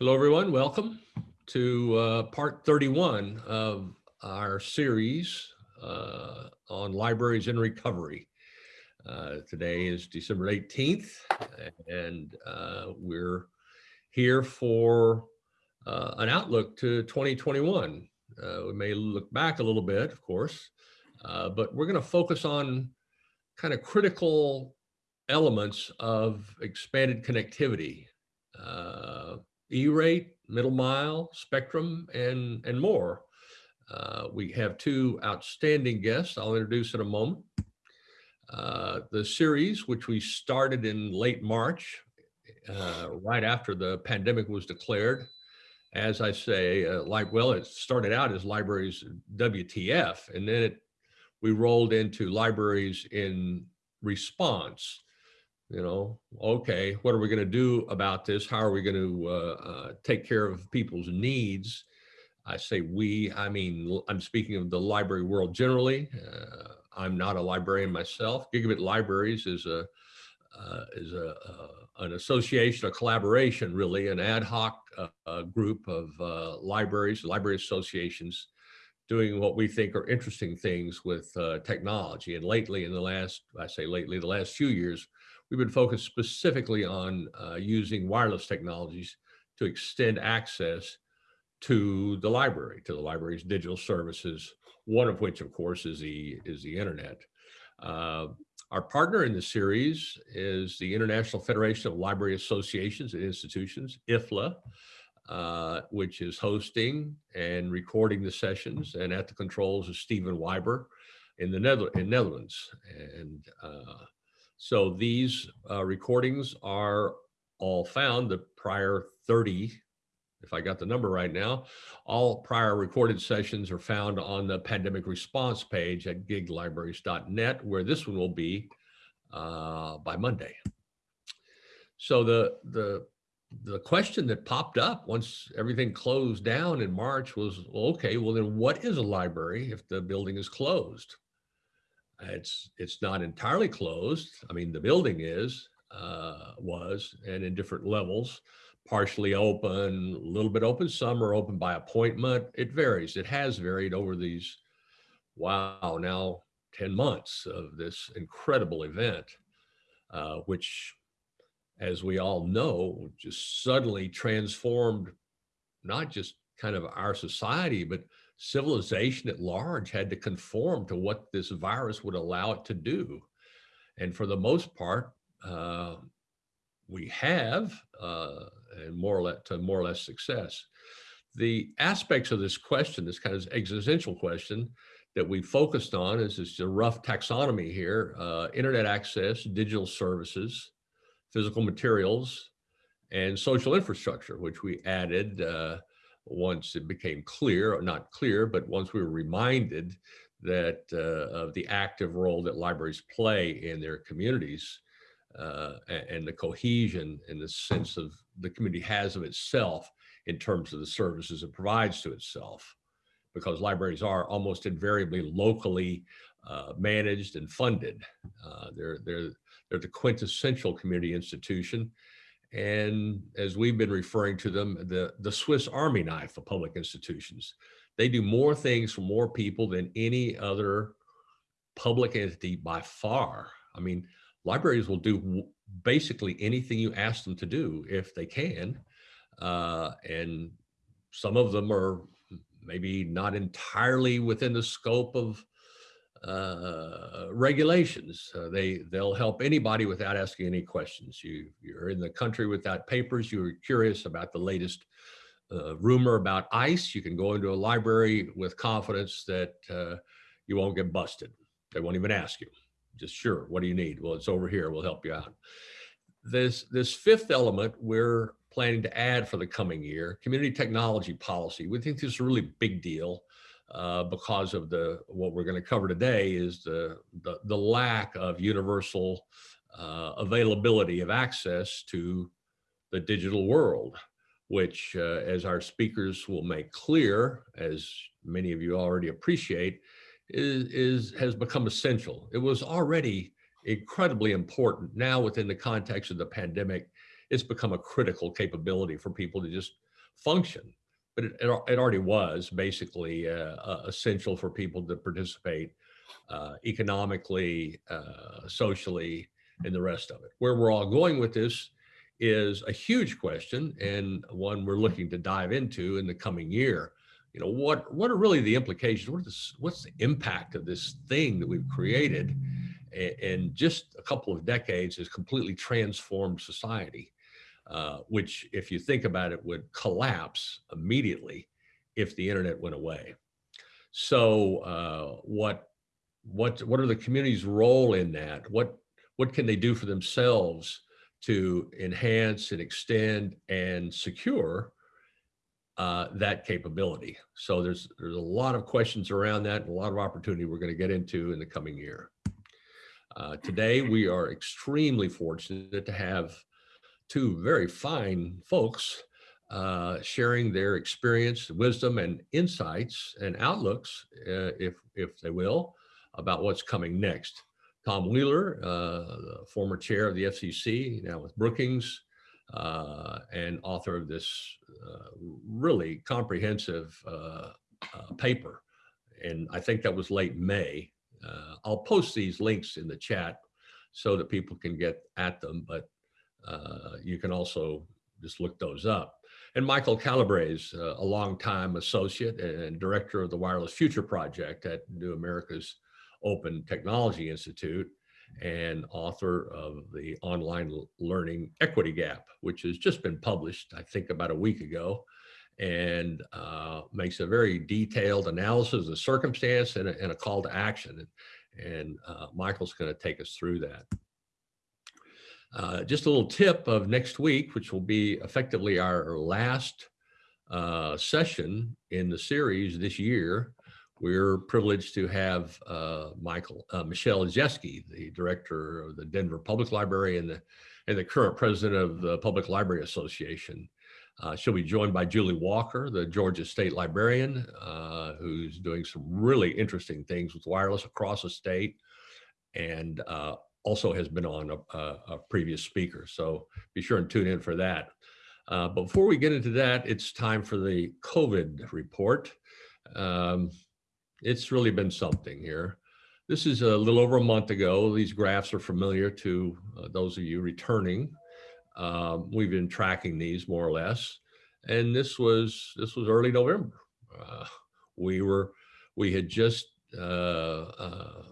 Hello, everyone. Welcome to uh, part 31 of our series uh, on libraries in recovery. Uh, today is December 18th, and uh, we're here for uh, an outlook to 2021. Uh, we may look back a little bit, of course, but we're going to focus on kind of critical elements of expanded connectivity E-rate, middle mile, spectrum, and, and more. Uh, we have two outstanding guests I'll introduce in a moment. Uh, the series, which we started in late March, uh, right after the pandemic was declared, as I say, uh, like, well, it started out as libraries WTF, and then it, we rolled into libraries in response you know, okay, what are we going to do about this? How are we going to uh, uh, take care of people's needs? I say we, I mean, I'm speaking of the library world generally. Uh, I'm not a librarian myself. Gigabit Libraries is a uh, is a uh, an association, a collaboration, really, an ad hoc uh, group of libraries, library associations, doing what we think are interesting things with technology. And lately, in the last, I say lately, the last few years, we've been focused specifically on uh, using wireless technologies to extend access to the library, to the library's digital services, one of which, of course, is the, is the internet. Uh, our partner in the series is the International Federation of Library Associations and Institutions, IFLA, uh, which is hosting and recording the sessions, and at the controls is Stephen Wyber in the Nether in Netherlands. And uh, so these uh, recordings are all found, the prior 30, if I got the number right now, all prior recorded sessions are found on the pandemic response page at giglibraries.net, where this one will be uh, by Monday. So the, the, the question that popped up once everything closed down in March was, well, okay, well then what is a library if the building is closed? It's it's not entirely closed. I mean, the building is uh, was and in different levels, partially open, a little bit open. Some are open by appointment. It varies. It has varied over these wow now 10 months of this incredible event, uh, which, as we all know, just suddenly transformed not just kind of our society, but civilization at large had to conform to what this virus would allow it to do. And for the most part, uh, we have, uh, and more or less, to more or less success. The aspects of this question, this kind of existential question that we focused on is just a rough taxonomy here, uh, internet access, digital services, physical materials, and social infrastructure, which we added uh, once it became clear, or not clear, but once we were reminded that uh, of the active role that libraries play in their communities uh, and the cohesion and the sense of the community has of itself in terms of the services it provides to itself. Because libraries are almost invariably locally uh, managed and funded. Uh, they're, they're, they're the quintessential community institution and as we've been referring to them, the, the Swiss Army knife of public institutions. They do more things for more people than any other public entity by far. I mean, libraries will do basically anything you ask them to do if they can. Uh, and some of them are maybe not entirely within the scope of uh, regulations. Uh, they, they'll help anybody without asking any questions. You, you're in the country without papers, you're curious about the latest uh, rumor about ICE, you can go into a library with confidence that uh, you won't get busted. They won't even ask you. Just sure, what do you need? Well, it's over here, we'll help you out. This, this fifth element we're planning to add for the coming year, community technology policy. We think this is a really big deal uh, because of the what we're going to cover today is the, the, the lack of universal uh, availability of access to the digital world, which uh, as our speakers will make clear, as many of you already appreciate, is, is has become essential. It was already incredibly important. Now within the context of the pandemic, it's become a critical capability for people to just function, but it, it, it already was basically uh, uh, essential for people to participate uh, economically, uh, socially, and the rest of it. Where we're all going with this is a huge question and one we're looking to dive into in the coming year. You know, what, what are really the implications? What is, what's the impact of this thing that we've created in just a couple of decades has completely transformed society, uh, which if you think about it would collapse immediately if the internet went away. So uh, what, what, what are the community's role in that? What, what can they do for themselves to enhance and extend and secure uh, that capability. So there's there's a lot of questions around that and a lot of opportunity we're going to get into in the coming year. Uh, today, we are extremely fortunate to have two very fine folks uh, sharing their experience, wisdom, and insights and outlooks, uh, if, if they will, about what's coming next. Tom Wheeler, uh, former chair of the FCC, now with Brookings, uh, and author of this uh, really comprehensive uh, paper. And I think that was late May. I'll post these links in the chat so that people can get at them, but you can also just look those up. And Michael Calabrese, a longtime associate and director of the Wireless Future Project at New America's Open Technology Institute and author of the online learning equity gap, which has just been published, I think about a week ago, and uh, makes a very detailed analysis of the circumstance and a, and a call to action. And, and uh, Michael's gonna take us through that. Uh, just a little tip of next week, which will be effectively our last uh, session in the series this year, we're privileged to have uh, Michael uh, Michelle Olszewski, the director of the Denver Public Library and the and the current president of the Public Library Association. Uh, she'll be joined by Julie Walker, the Georgia State Librarian, who's doing some really interesting things with wireless across the state, and also has been on a, a, a, previous speaker. So be sure and tune in for that. Uh, before we get into that, it's time for the COVID report. Um, it's really been something here. This is a little over a month ago. These graphs are familiar to uh, those of you returning. Um, we've been tracking these more or less. And this was this was early November. Uh, we were we had just uh, uh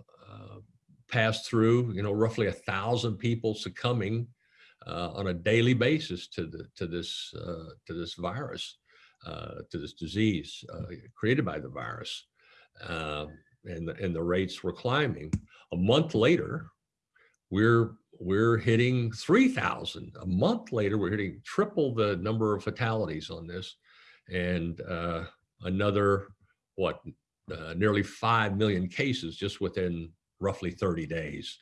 passed through, you know, roughly a thousand people succumbing uh, on a daily basis to the to this to this virus, to this disease created by the virus uh, and, the, and the rates were climbing. A month later, we're we're hitting 3,000. A month later, we're hitting triple the number of fatalities on this, and uh, another what uh, nearly 5 million cases just within roughly 30 days.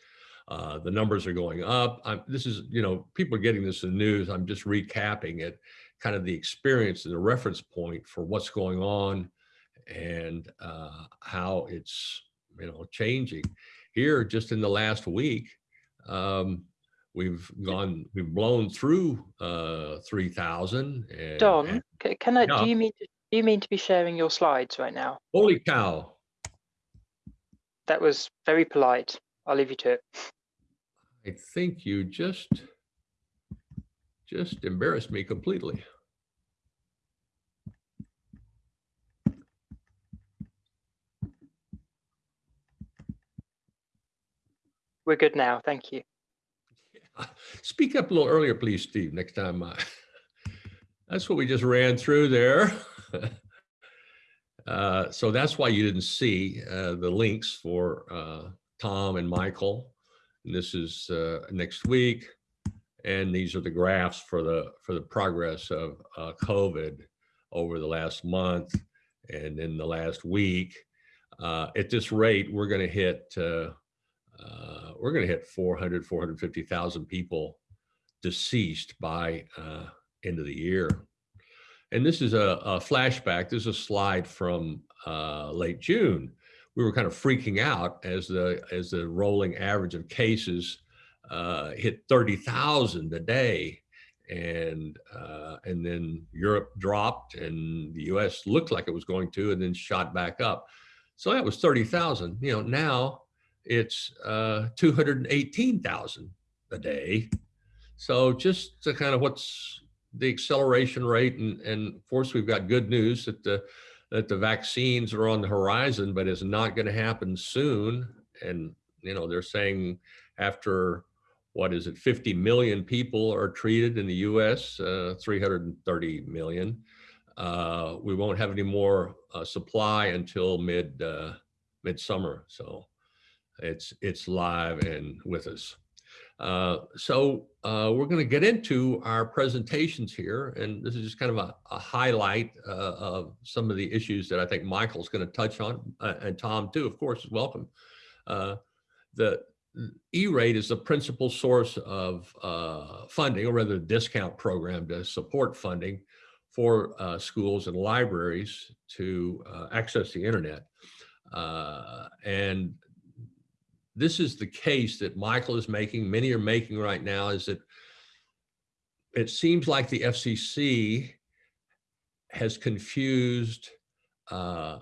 Uh, the numbers are going up. I'm, this is, you know, people are getting this in the news. I'm just recapping it, kind of the experience and the reference point for what's going on and uh, how it's you know changing. Here, just in the last week, um, we've gone, we've blown through uh, 3,000. Don, and, can I? Yeah. Do you mean to, do you mean to be sharing your slides right now? Holy cow! That was very polite. I'll leave you to it. I think you just just embarrassed me completely. We're good now. Thank you. Speak up a little earlier, please, Steve, next time. Uh, that's what we just ran through there. uh, so that's why you didn't see uh, the links for uh, Tom and Michael. And this is uh, next week. And these are the graphs for the for the progress of uh, COVID over the last month and in the last week. at this rate, we're going to hit we're going to hit 400, 450,000 people deceased by end of the year. And this is a, a flashback. This is a slide from uh, late June. We were kind of freaking out as the as the rolling average of cases uh, hit 30,000 a day. and uh, and then Europe dropped, and the U.S. looked like it was going to, and then shot back up. So that was thirty thousand. You know, now it's uh, two hundred eighteen thousand a day. So just to kind of what's the acceleration rate, and and of course we've got good news that the that the vaccines are on the horizon, but it's not going to happen soon. And you know, they're saying after what is it, 50 million people are treated in the US, uh, 330 million. Uh, we won't have any more uh, supply until mid uh, midsummer. So it's it's live and with us. Uh, so uh, we're going to get into our presentations here, and this is just kind of a, a highlight uh, of some of the issues that I think Michael's going to touch on, uh, and Tom too, of course, is welcome. Uh, the E-rate is the principal source of funding, or rather, the discount program to support funding for schools and libraries to access the internet. And this is the case that Michael is making, many are making right now, is that it seems like the FCC has confused uh,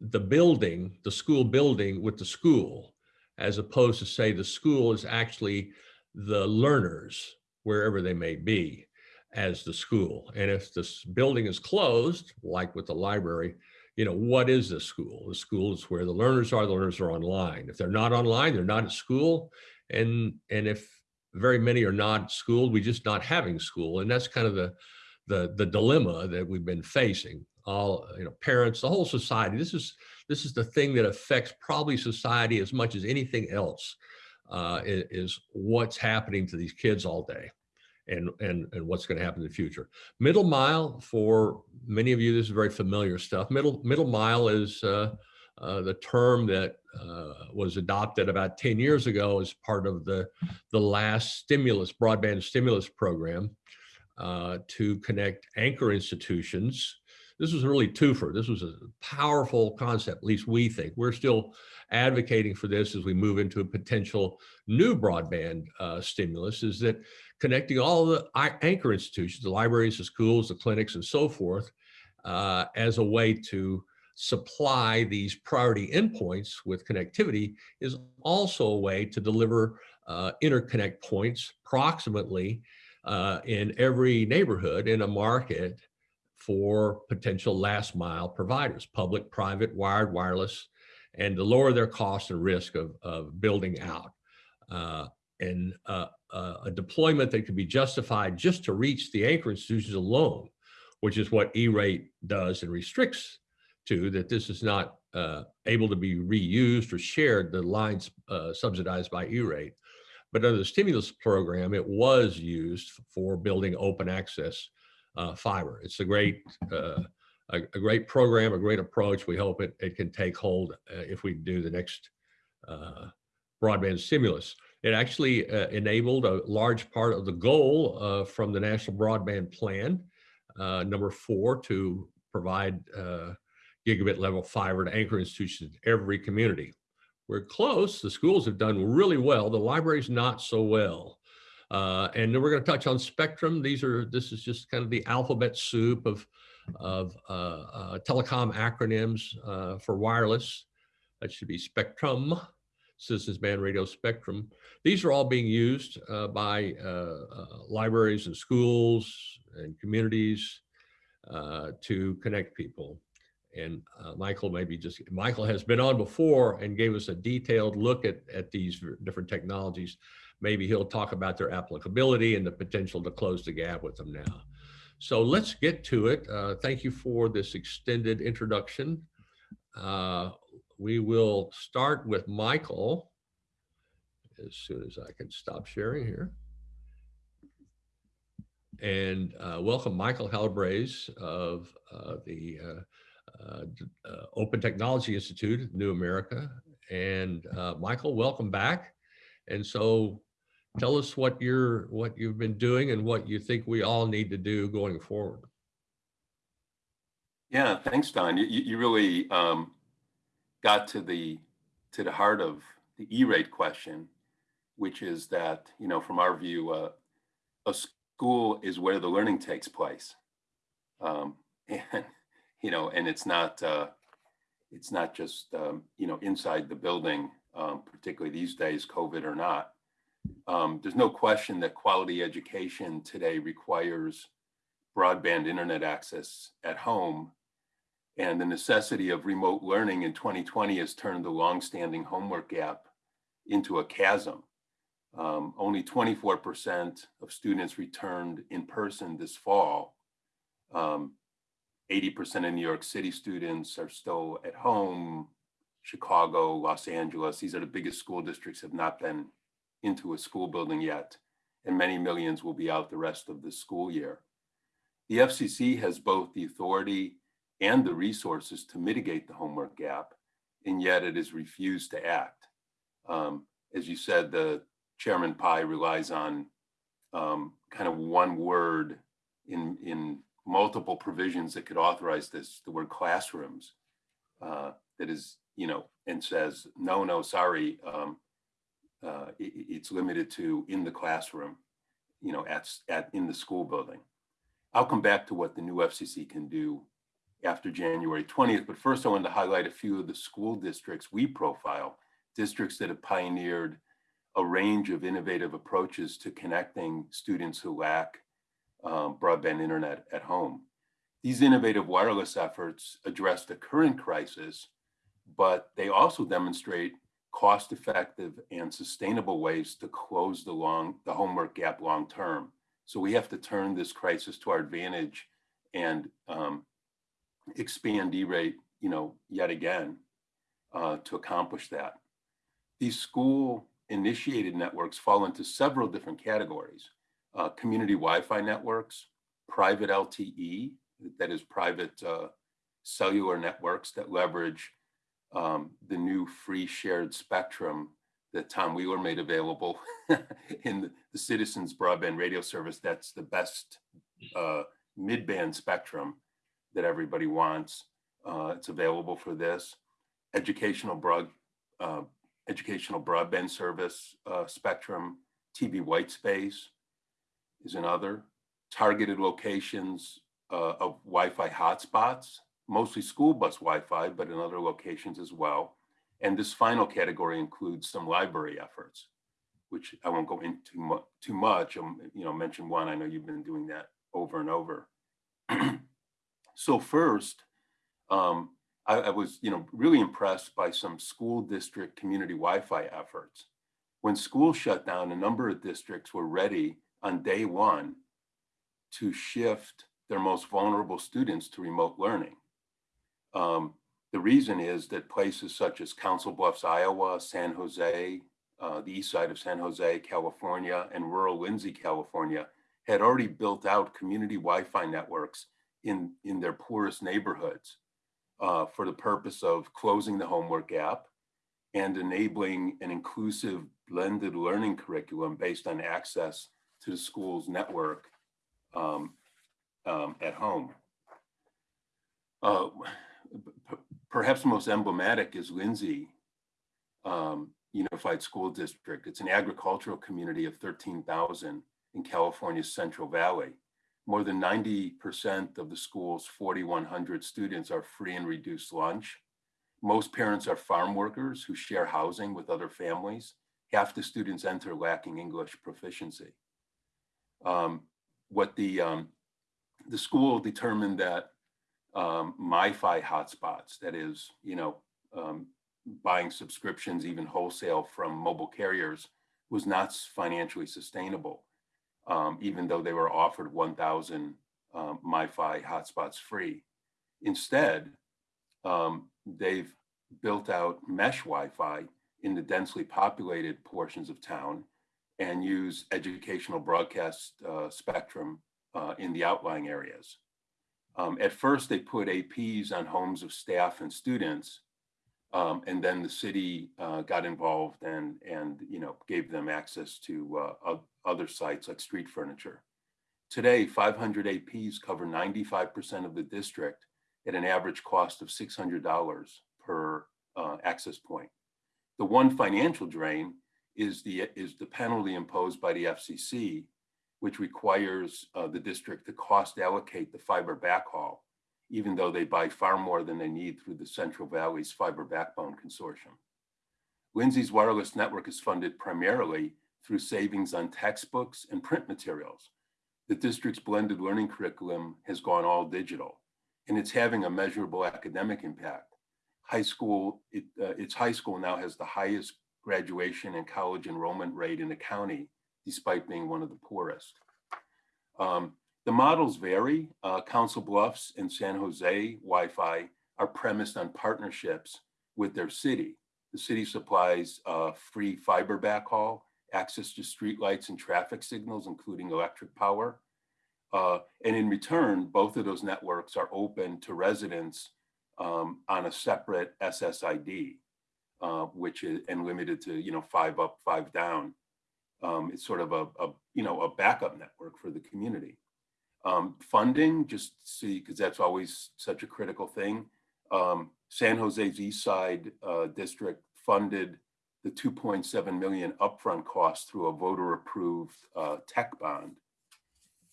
the building, the school building with the school as opposed to say the school is actually the learners wherever they may be as the school. And if this building is closed, like with the library, you know, what is the school? The school is where the learners are, the learners are online. If they're not online, they're not at school. And, and if very many are not schooled, we just not having school. And that's kind of the, the, the dilemma that we've been facing all, you know, parents, the whole society. This is, this is the thing that affects probably society as much as anything else uh, is, is what's happening to these kids all day and, and, and what's going to happen in the future. Middle mile, for many of you, this is very familiar stuff. Middle, middle mile is uh, uh, the term that uh, was adopted about 10 years ago as part of the, the last stimulus, broadband stimulus program uh, to connect anchor institutions this was really twofer. This was a powerful concept, at least we think. We're still advocating for this as we move into a potential new broadband uh, stimulus is that connecting all the anchor institutions, the libraries, the schools, the clinics, and so forth, uh, as a way to supply these priority endpoints with connectivity is also a way to deliver uh, interconnect points proximately uh, in every neighborhood in a market for potential last mile providers, public, private, wired, wireless, and to lower their cost and risk of, of building out. Uh, and uh, a deployment that could be justified just to reach the anchor institutions alone, which is what E-rate does and restricts to, that this is not uh, able to be reused or shared, the lines uh, subsidized by E-rate. But under the stimulus program, it was used for building open access uh, fiber. It's a great, uh, a, a, great program, a great approach. We hope it, it can take hold uh, if we do the next uh, broadband stimulus. It actually uh, enabled a large part of the goal uh, from the National Broadband Plan, number four, to provide gigabit level fiber to anchor institutions in every community. We're close. The schools have done really well. The libraries not so well. Uh, and then we're going to touch on spectrum. These are this is just kind of the alphabet soup of of uh, uh, telecom acronyms uh, for wireless. That should be Spectrum, Citizens Band Radio Spectrum. These are all being used uh, by uh, libraries and schools and communities to connect people. And Michael maybe just, Michael has been on before and gave us a detailed look at, at these different technologies maybe he'll talk about their applicability and the potential to close the gap with them now. So let's get to it. Uh, thank you for this extended introduction. Uh, we will start with Michael as soon as I can stop sharing here. And uh, welcome Michael Calabrese of uh, the uh, uh, Open Technology Institute, New America. And Michael, welcome back. And so tell us what you're what you've been doing and what you think we all need to do going forward. Yeah, thanks, Don. You, you really um, got to the to the heart of the E-rate question, which is that you know from our view, uh, a school is where the learning takes place. Um, and, you know, and it's not, uh, it's not just, um, you know, inside the building, um, particularly these days, COVID or not. Um, there's no question that quality education today requires broadband internet access at home. And the necessity of remote learning in 2020 has turned the longstanding homework gap into a chasm. Um, only 24% of students returned in person this fall. Um, 80% of New York City students are still at home. Chicago, Los Angeles, these are the biggest school districts have not been into a school building yet. And many millions will be out the rest of the school year. The FCC has both the authority and the resources to mitigate the homework gap, and yet it has refused to act. Um, as you said, the Chairman Pai relies on um, kind of one word in, in multiple provisions that could authorize this, the word classrooms, uh, that is, you know, and says, no, no, sorry, um, uh, it, it's limited to in the classroom, you know, at, at in the school building. I'll come back to what the new FCC can do after January 20th, but first I wanted to highlight a few of the school districts we profile, districts that have pioneered a range of innovative approaches to connecting students who lack um, broadband internet at home. These innovative wireless efforts address the current crisis, but they also demonstrate cost-effective and sustainable ways to close the long the homework gap long term. So we have to turn this crisis to our advantage and um, expand E-rate, you know, yet again uh, to accomplish that. These school initiated networks fall into several different categories. Uh, community Wi-Fi networks, private LTE, that is private uh, cellular networks that leverage um, the new free shared spectrum that Tom Wheeler made available in the, the, Citizens Broadband Radio Service. That's the best uh, mid-band spectrum that everybody wants. Uh, it's available for this. Educational broad, uh, educational broadband service uh, spectrum, TV white space is another. Targeted locations uh, of Wi-Fi hotspots, mostly school bus Wi-Fi, but in other locations as well. And this final category includes some library efforts, which I won't go into mu too much. I'll, you know, mention one. I know you've been doing that over and over. so first, um, I, I, was, you know, really impressed by some school district community Wi-Fi efforts. When schools shut down, a number of districts were ready on day one to shift their most vulnerable students to remote learning. Um, the reason is that places such as Council Bluffs, Iowa, San Jose, uh, the east side of San Jose, California, and rural Lindsay, California, had already built out community Wi-Fi networks in, in their poorest neighborhoods uh, for the purpose of closing the homework gap and enabling an inclusive blended learning curriculum based on access to the school's network um, um, at home. Uh, perhaps most emblematic is Lindsay um, Unified School District. It's an agricultural community of 13,000 in California's Central Valley. More than 90% of the school's 4,100 students are free and reduced lunch. Most parents are farm workers who share housing with other families. Half the students enter lacking English proficiency. Um, what the, um, the school determined that um, MiFi hotspots, that is, you know, um, buying subscriptions, even wholesale from mobile carriers, was not financially sustainable, um, even though they were offered 1,000 um, MiFi hotspots free. Instead, um, they've built out mesh Wi-Fi in the densely populated portions of town and use educational broadcast uh, spectrum uh, in the outlying areas. Um, at first, they put APs on homes of staff and students, um, and then the city uh, got involved and and you know gave them access to uh, other sites like street furniture. Today, 500 APs cover 95% of the district at an average cost of $600 per uh, access point. The one financial drain is the is the penalty imposed by the FCC which requires uh, the district to cost allocate the fiber backhaul, even though they buy far more than they need through the Central Valley's Fiber Backbone Consortium. Lindsay's wireless network is funded primarily through savings on textbooks and print materials. The district's blended learning curriculum has gone all digital, and it's having a measurable academic impact. High school, it, uh, its high school now has the highest graduation and college enrollment rate in the county, despite being one of the poorest. Um, the models vary. Uh, Council Bluffs and San Jose Wi-Fi are premised on partnerships with their city. The city supplies uh, free fiber backhaul, access to streetlights and traffic signals, including electric power. Uh, and in return, both of those networks are open to residents um, on a separate SSID, uh, which is and limited to you know five up, five down. Um, it's sort of a, a you know a backup network for the community. Um, funding, just see because that's always such a critical thing. Um, San Jose's East Side uh, District funded the 2.7 million upfront cost through a voter-approved uh, tech bond.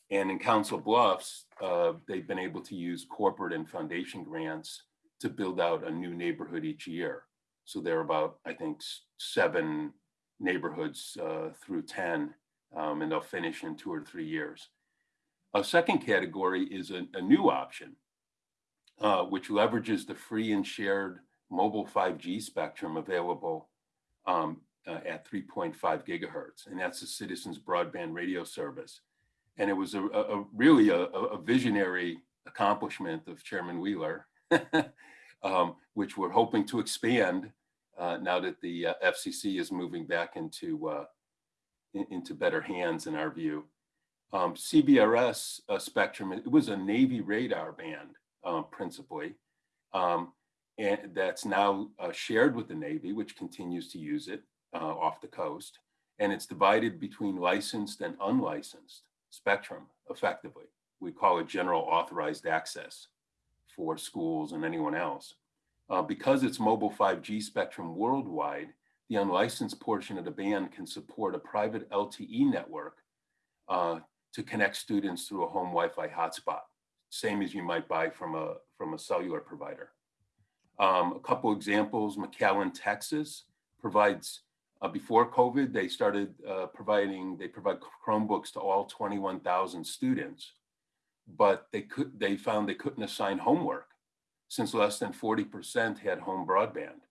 And in Council Bluffs, uh, they've been able to use corporate and foundation grants to build out a new neighborhood each year. So there are about, I think, seven neighborhoods uh, through 10, um, and they'll finish in two or three years. A second category is a, a new option, uh, which leverages the free and shared mobile 5G spectrum available um, uh, at 3.5 gigahertz, and that's the Citizens Broadband Radio Service. And it was a, a, really a, a visionary accomplishment of Chairman Wheeler, um, which we're hoping to expand uh, now that the uh, FCC is moving back into uh, in- into better hands in our view. Um, CBRS uh, spectrum, it was a Navy radar band uh, principally. Um, and that's now uh, shared with the Navy, which continues to use it uh, off the coast. And it's divided between licensed and unlicensed spectrum effectively. We call it general authorized access for schools and anyone else. Uh, because it's mobile 5G spectrum worldwide, the unlicensed portion of the band can support a private LTE network uh, to connect students through a home Wi-Fi hotspot, same as you might buy from a, from a cellular provider. Um, a couple examples, McAllen, Texas provides, uh, before COVID, they started uh, providing, they provide Chromebooks to all 21,000 students, but they could, they found they couldn't assign homework since less than 40% had home broadband.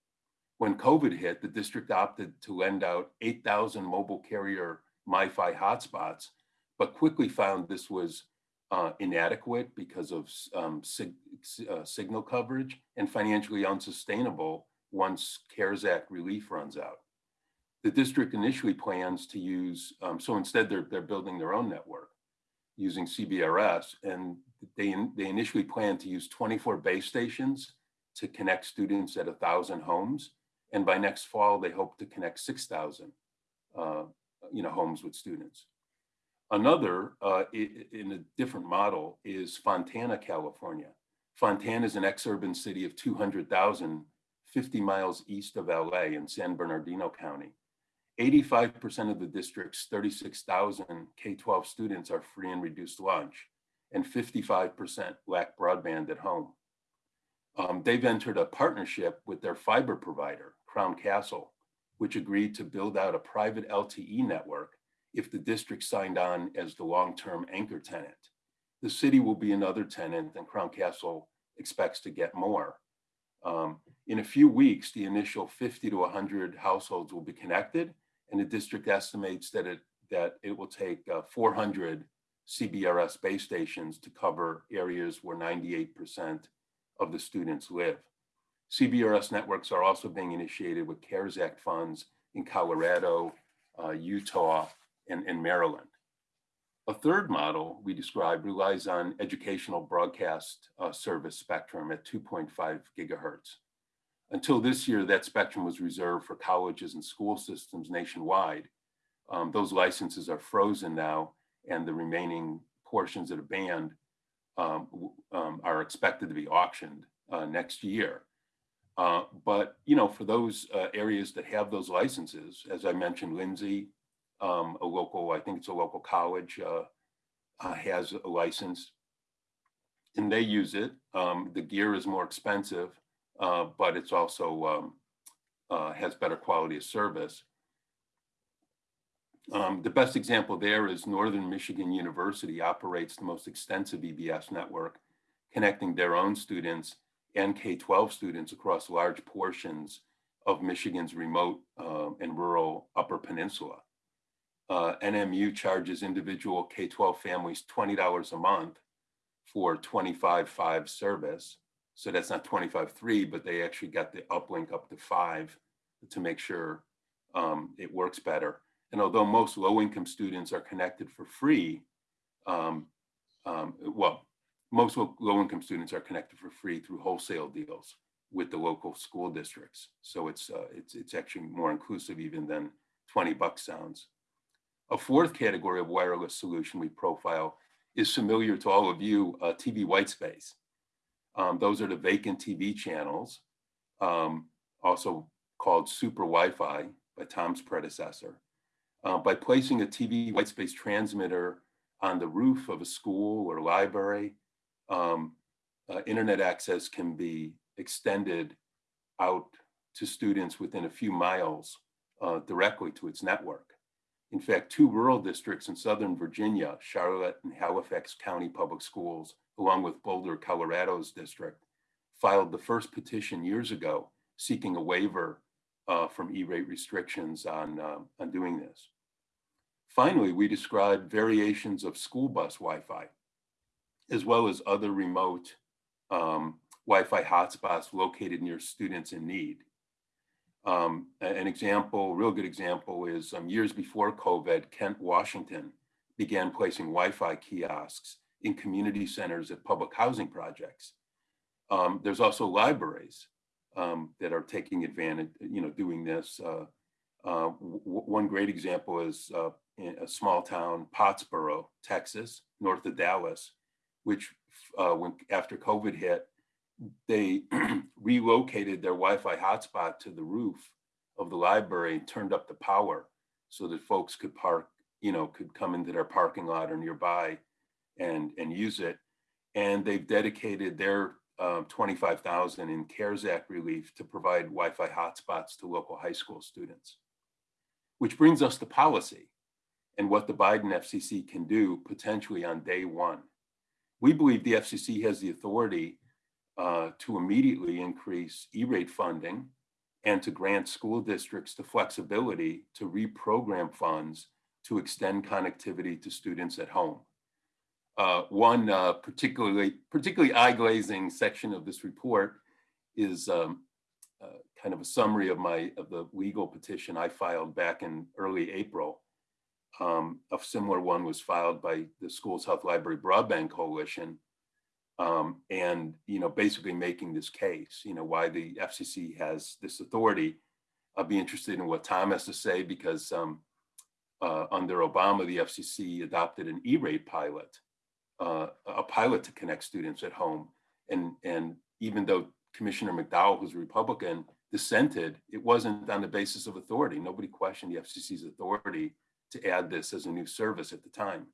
When COVID hit, the district opted to lend out 8,000 mobile carrier MiFi hotspots, but quickly found this was uh, inadequate because of um, sig- uh, signal coverage and financially unsustainable once CARES Act relief runs out. The district initially plans to use, um, so instead they're, they're building their own network using CBRS and they, they initially plan to use 24 base stations to connect students at a thousand homes. And by next fall, they hope to connect 6,000 uh, you know, homes with students. Another, uh, in a different model, is Fontana, California. Fontana is an ex-urban city of 200,000, 50 miles east of LA in San Bernardino County. 85% of the district's 36,000 K-12 students are free and reduced lunch, and 55% lack broadband at home. Um, they've entered a partnership with their fiber provider, Crown Castle, which agreed to build out a private LTE network if the district signed on as the long-term anchor tenant. The city will be another tenant and Crown Castle expects to get more. Um, in a few weeks, the initial 50 to 100 households will be connected and the district estimates that it, that it will take uh, 400 CBRS base stations to cover areas where 98% of the students live. CBRS networks are also being initiated with CARES Act funds in Colorado, uh, Utah, and Maryland. A third model we described relies on educational broadcast uh, service spectrum at 2.5 gigahertz. Until this year, that spectrum was reserved for colleges and school systems nationwide. Um, those licenses are frozen now, and the remaining portions of the band um, um, are expected to be auctioned uh, next year. Uh, but you know, for those uh, areas that have those licenses, as I mentioned, Lindsay, um, a local, I think it's a local college, uh, uh, has a license. And they use it. Um, the gear is more expensive, uh, but it's also, um, uh, has better quality of service. Um, the best example there is Northern Michigan University operates the most extensive EBS network, connecting their own students and K-12 students across large portions of Michigan's remote uh, and rural Upper Peninsula. Uh, NMU charges individual K-12 families $20 a month for 25.5 service. So that's not 25.3, but they actually got the uplink up to five to make sure um, it works better. And although most low-income students are connected for free, um, um, well, most low- low-income students are connected for free through wholesale deals with the local school districts. So it's uh, it's it's actually more inclusive even than 20 bucks sounds. A fourth category of wireless solution we profile is familiar to all of you, uh, TV white space. Um, those are the vacant TV channels, um, also called super Wi-Fi by Tom's predecessor. Uh, by placing a TV white space transmitter on the roof of a school or library, um, uh, internet access can be extended out to students within a few miles uh, directly to its network. In fact, two rural districts in Southern Virginia, Charlotte and Halifax County Public Schools, along with Boulder, Colorado's district, filed the first petition years ago seeking a waiver uh, from E-rate restrictions on, uh, on doing this. Finally, we described variations of school bus Wi-Fi, as well as other remote um, Wi-Fi hotspots located near students in need. Um, an example, real good example is um, years before COVID, Kent, Washington began placing Wi-Fi kiosks in community centers at public housing projects. Um, there's also libraries um, that are taking advantage, you know, doing this. Uh, uh, one great example is uh, in a small town, Pottsboro, Texas, north of Dallas, which uh, when after COVID hit, they relocated their Wi-Fi hotspot to the roof of the library and turned up the power so that folks could park, you know, could come into their parking lot or nearby and and use it. And they've dedicated their um, 25,000 in CARES Act relief to provide Wi-Fi hotspots to local high school students. Which brings us to policy and what the Biden FCC can do potentially on day one. We believe the FCC has the authority uh, to immediately increase E-rate funding and to grant school districts the flexibility to reprogram funds to extend connectivity to students at home. Uh, one uh, particularly particularly eye-glazing section of this report is um, uh, kind of a summary of my of the legal petition I filed back in early April. Um, a similar one was filed by the Schools Health Library Broadband Coalition, um, and you know basically making this case. You know why the FCC has this authority. I'll be interested in what Tom has to say because um, uh, under Obama, the FCC adopted an E-rate pilot uh, a pilot to connect students at home. And, and even though Commissioner McDowell, who's a Republican, dissented, it wasn't on the basis of authority. Nobody questioned the FCC's authority to add this as a new service at the time.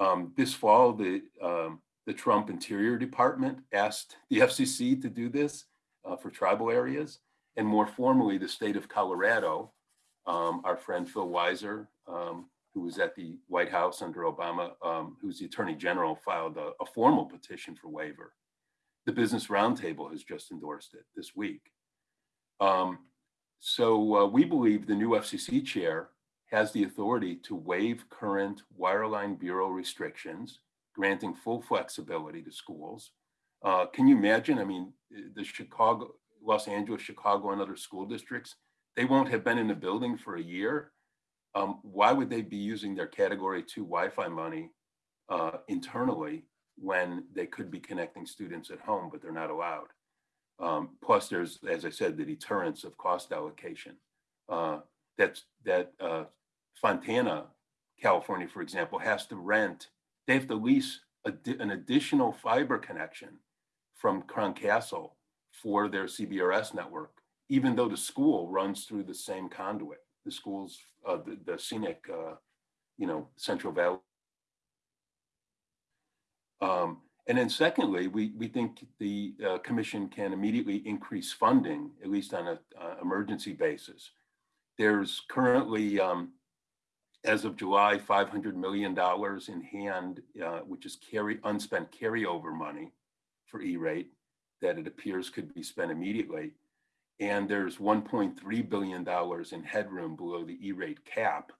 Um, this fall, the, um, the Trump Interior Department asked the FCC to do this uh, for tribal areas. And more formally, the state of Colorado, um, our friend Phil Weiser, um, who was at the White House under Obama, um, who's the Attorney General, filed a, a, formal petition for waiver. The Business Roundtable has just endorsed it this week. Um, so uh, we believe the new FCC chair has the authority to waive current wireline bureau restrictions, granting full flexibility to schools. Uh, can you imagine? I mean, the Chicago, Los Angeles, Chicago, and other school districts, they won't have been in the building for a year um, why would they be using their category two Wi-Fi money uh, internally when they could be connecting students at home, but they're not allowed? Um, plus, there's, as I said, the deterrence of cost allocation. Uh, that's that uh, Fontana, California, for example, has to rent. They have to lease a, an additional fiber connection from Crown Castle for their CBRS network, even though the school runs through the same conduit the schools, uh, the, the CENIC, uh, you know, Central Valley. Um, and then secondly, we, we think the uh, commission can immediately increase funding, at least on a, uh, emergency basis. There's currently, um, as of July, $500 million in hand, uh, which is carry, unspent carryover money for E-rate that it appears could be spent immediately. And there's $1.3 billion in headroom below the E-rate cap,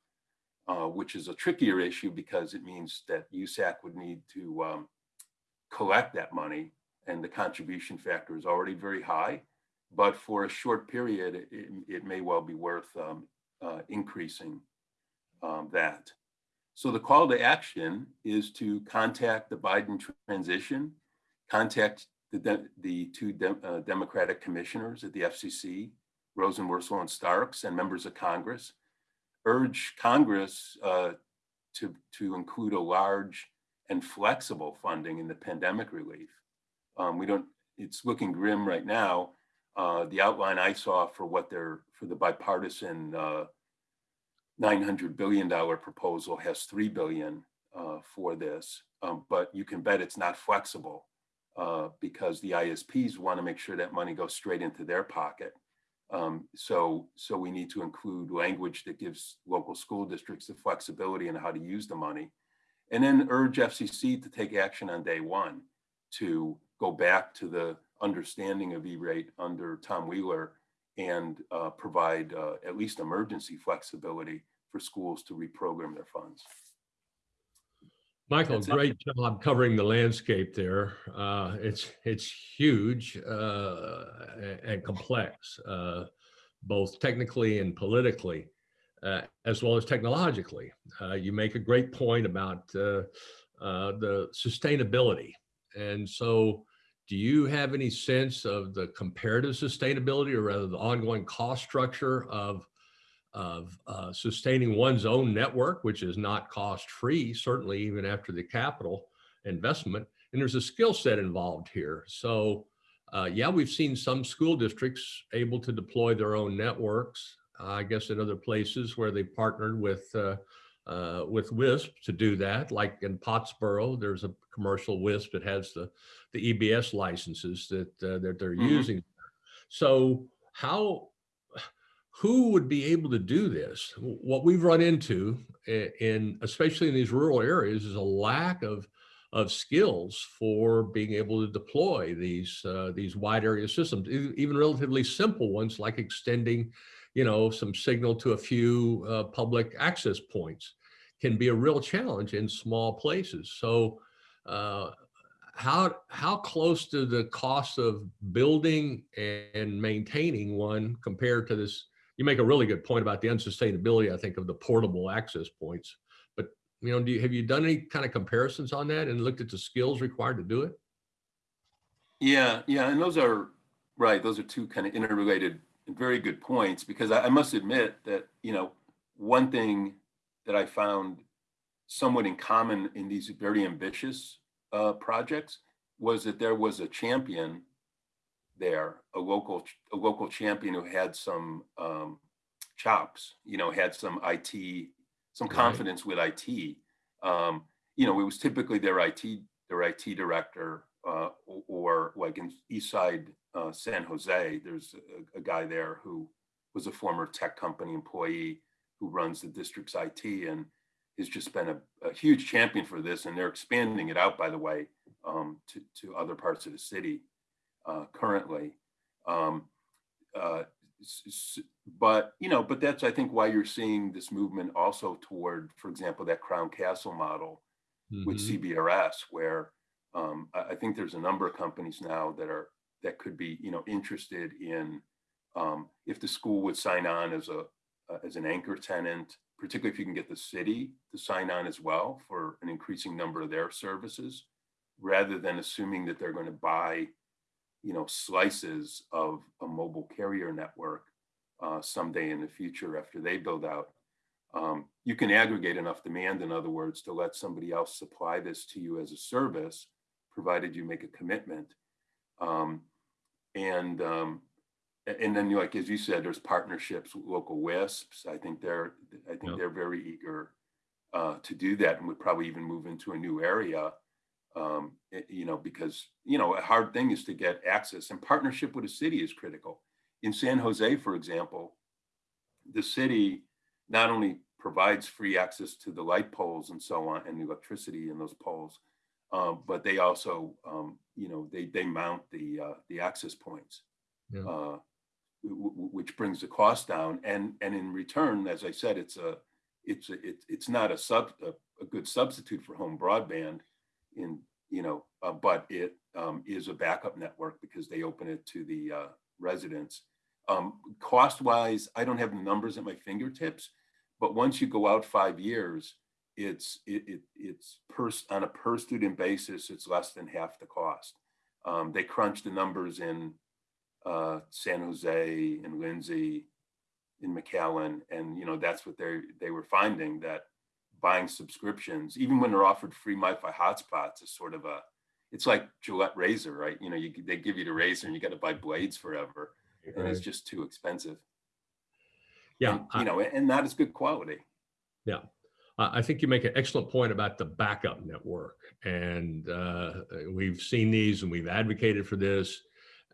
uh, which is a trickier issue because it means that USAC would need to um, collect that money and the contribution factor is already very high. But for a short period, it, it may well be worth um, uh, increasing um, that. So the call to action is to contact the Biden transition, contact the, the two de uh, Democratic commissioners at the FCC, Rosenworcel, and Starks, and members of Congress, urge Congress uh, to, to include a large and flexible funding in the pandemic relief. Um, we don't, it's looking grim right now. Uh, the outline I saw for what they're, for the bipartisan uh, $900 billion proposal has 3 billion uh, for this, um, but you can bet it's not flexible uh, because the ISPs want to make sure that money goes straight into their pocket. Um, so, so we need to include language that gives local school districts the flexibility in how to use the money and then urge FCC to take action on day one to go back to the understanding of E-rate under Tom Wheeler and uh, provide uh, at least emergency flexibility for schools to reprogram their funds. Michael, That's it. great job covering the landscape there. Uh, it's it's huge uh, and complex, uh, both technically and politically, uh, as well as technologically. Uh, you make a great point about uh, uh, the sustainability, and so. Do you have any sense of the comparative sustainability, or rather, the ongoing cost structure of of uh, sustaining one's own network, which is not cost free, certainly even after the capital investment. And there's a skill set involved here. So, uh, yeah, we've seen some school districts able to deploy their own networks. Uh, I guess in other places where they partnered with uh, with WISP to do that, like in Pottsboro, there's a commercial WISP that has the the EBS licenses that uh, that they're Mhm. using. So, how who would be able to do this? What we've run into in, especially in these rural areas, is a lack of of skills for being able to deploy these uh, these wide area systems, even relatively simple ones like extending, you know, some signal to a few uh, public access points can be a real challenge in small places. So, uh, how how close to the cost of building and maintaining one compared to this you make a really good point about the unsustainability, I think, of the portable access points. But you know, do you, have you done any kind of comparisons on that and looked at the skills required to do it? Yeah, yeah, and those are right. Those are two kind of interrelated very good points because I, I must admit that you know one thing that I found somewhat in common in these very ambitious uh, projects was that there was a champion there, a local a local champion who had some um, chops, you know, had some IT, some Right. confidence with IT. Um, you know, it was typically their IT their IT director uh, o- or like in East Side uh, San Jose, there's a, a guy there who was a former tech company employee who runs the district's IT and has just been a, a huge champion for this. And they're expanding it out, by the way, um, to, to other parts of the city uh, currently. Um, uh, but you know, but that's I think why you're seeing this movement also toward, for example, that Crown Castle model with Mhm. CBRS, where um, I, I think there's a number of companies now that are that could be you know interested in um, if the school would sign on as a uh, as an anchor tenant, particularly if you can get the city to sign on as well for an increasing number of their services, rather than assuming that they're going to buy you know slices of a mobile carrier network uh, someday in the future after they build out um, you can aggregate enough demand, in other words, to let somebody else supply this to you as a service, provided you make a commitment. Um, and um, and then like, as you said, there's partnerships with local WISPs. I think they're, I think they're very eager uh, to do that and would probably even move into a new area. Um, it- you know, because, you know, a hard thing is to get access and partnership with a city is critical. In San Jose, for example, the city not only provides free access to the light poles and so on and the electricity in those poles, um, but they also, um, you know, they, they mount the, uh, the access points. Yeah. Uh, which brings the cost down and, and in return, as I said, it's a, it's, a- it's, it's not a sub, a, a good substitute for home broadband in, you know, uh, but it, um, is a backup network because they open it to the, uh, residents. Um, cost wise, I don't have the numbers at my fingertips, but once you go out five years, it's, it, it, it's per, on a per student basis, it's less than half the cost. Um, they crunch the numbers in, uh, San Jose and Lindsay, in McAllen, and you know, that's what they, they were finding that buying subscriptions, even when they're offered free MiFi hotspots is sort of a, it's like Gillette razor, right? You know, you, they give you the razor and you got to buy blades forever and it's just too expensive. Yeah, And, You know, and not as good quality. I think you make an excellent point about the backup network. And uh, we've seen these and we've advocated for this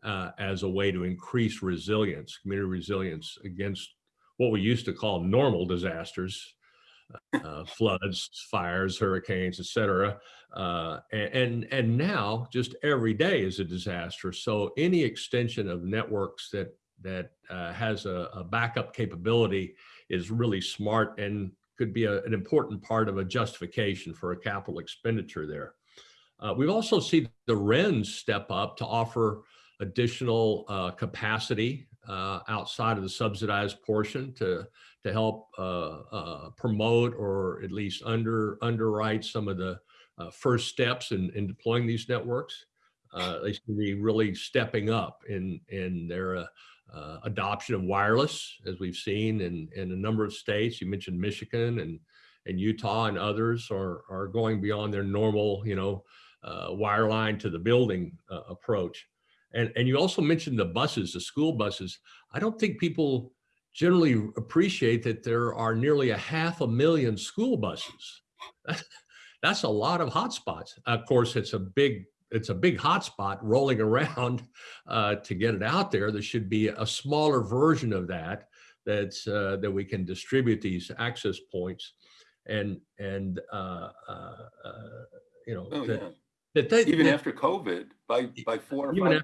uh, as a way to increase resilience, community resilience against what we used to call normal disasters, uh, floods, fires, hurricanes, et cetera. Uh, and, and now just every day is a disaster. So any extension of networks that, that uh, has a, a backup capability is really smart and could be a- an important part of a justification for a capital expenditure there. Uh, we've also seen the RENs step up to offer additional uh, capacity uh, outside of the subsidized portion to to help uh, uh, promote or at least under underwrite some of the uh, first steps in, in deploying these networks. They to be really stepping up in in their uh, adoption of wireless, as we've seen in, in a number of states. You mentioned Michigan and, and Utah and others are, are going beyond their normal, you know, uh, wireline to the building uh, approach. And, and you also mentioned the buses, the school buses. I don't think people generally appreciate that there are nearly a half a million school buses. That's a lot of hotspots. Of course, it's a big it's a big hotspot rolling around uh, to get it out there. There should be a smaller version of that that's uh, that we can distribute these access points, and and uh, uh, uh, you know Oh, that, yeah. that they Even that- after COVID, by, by four or five,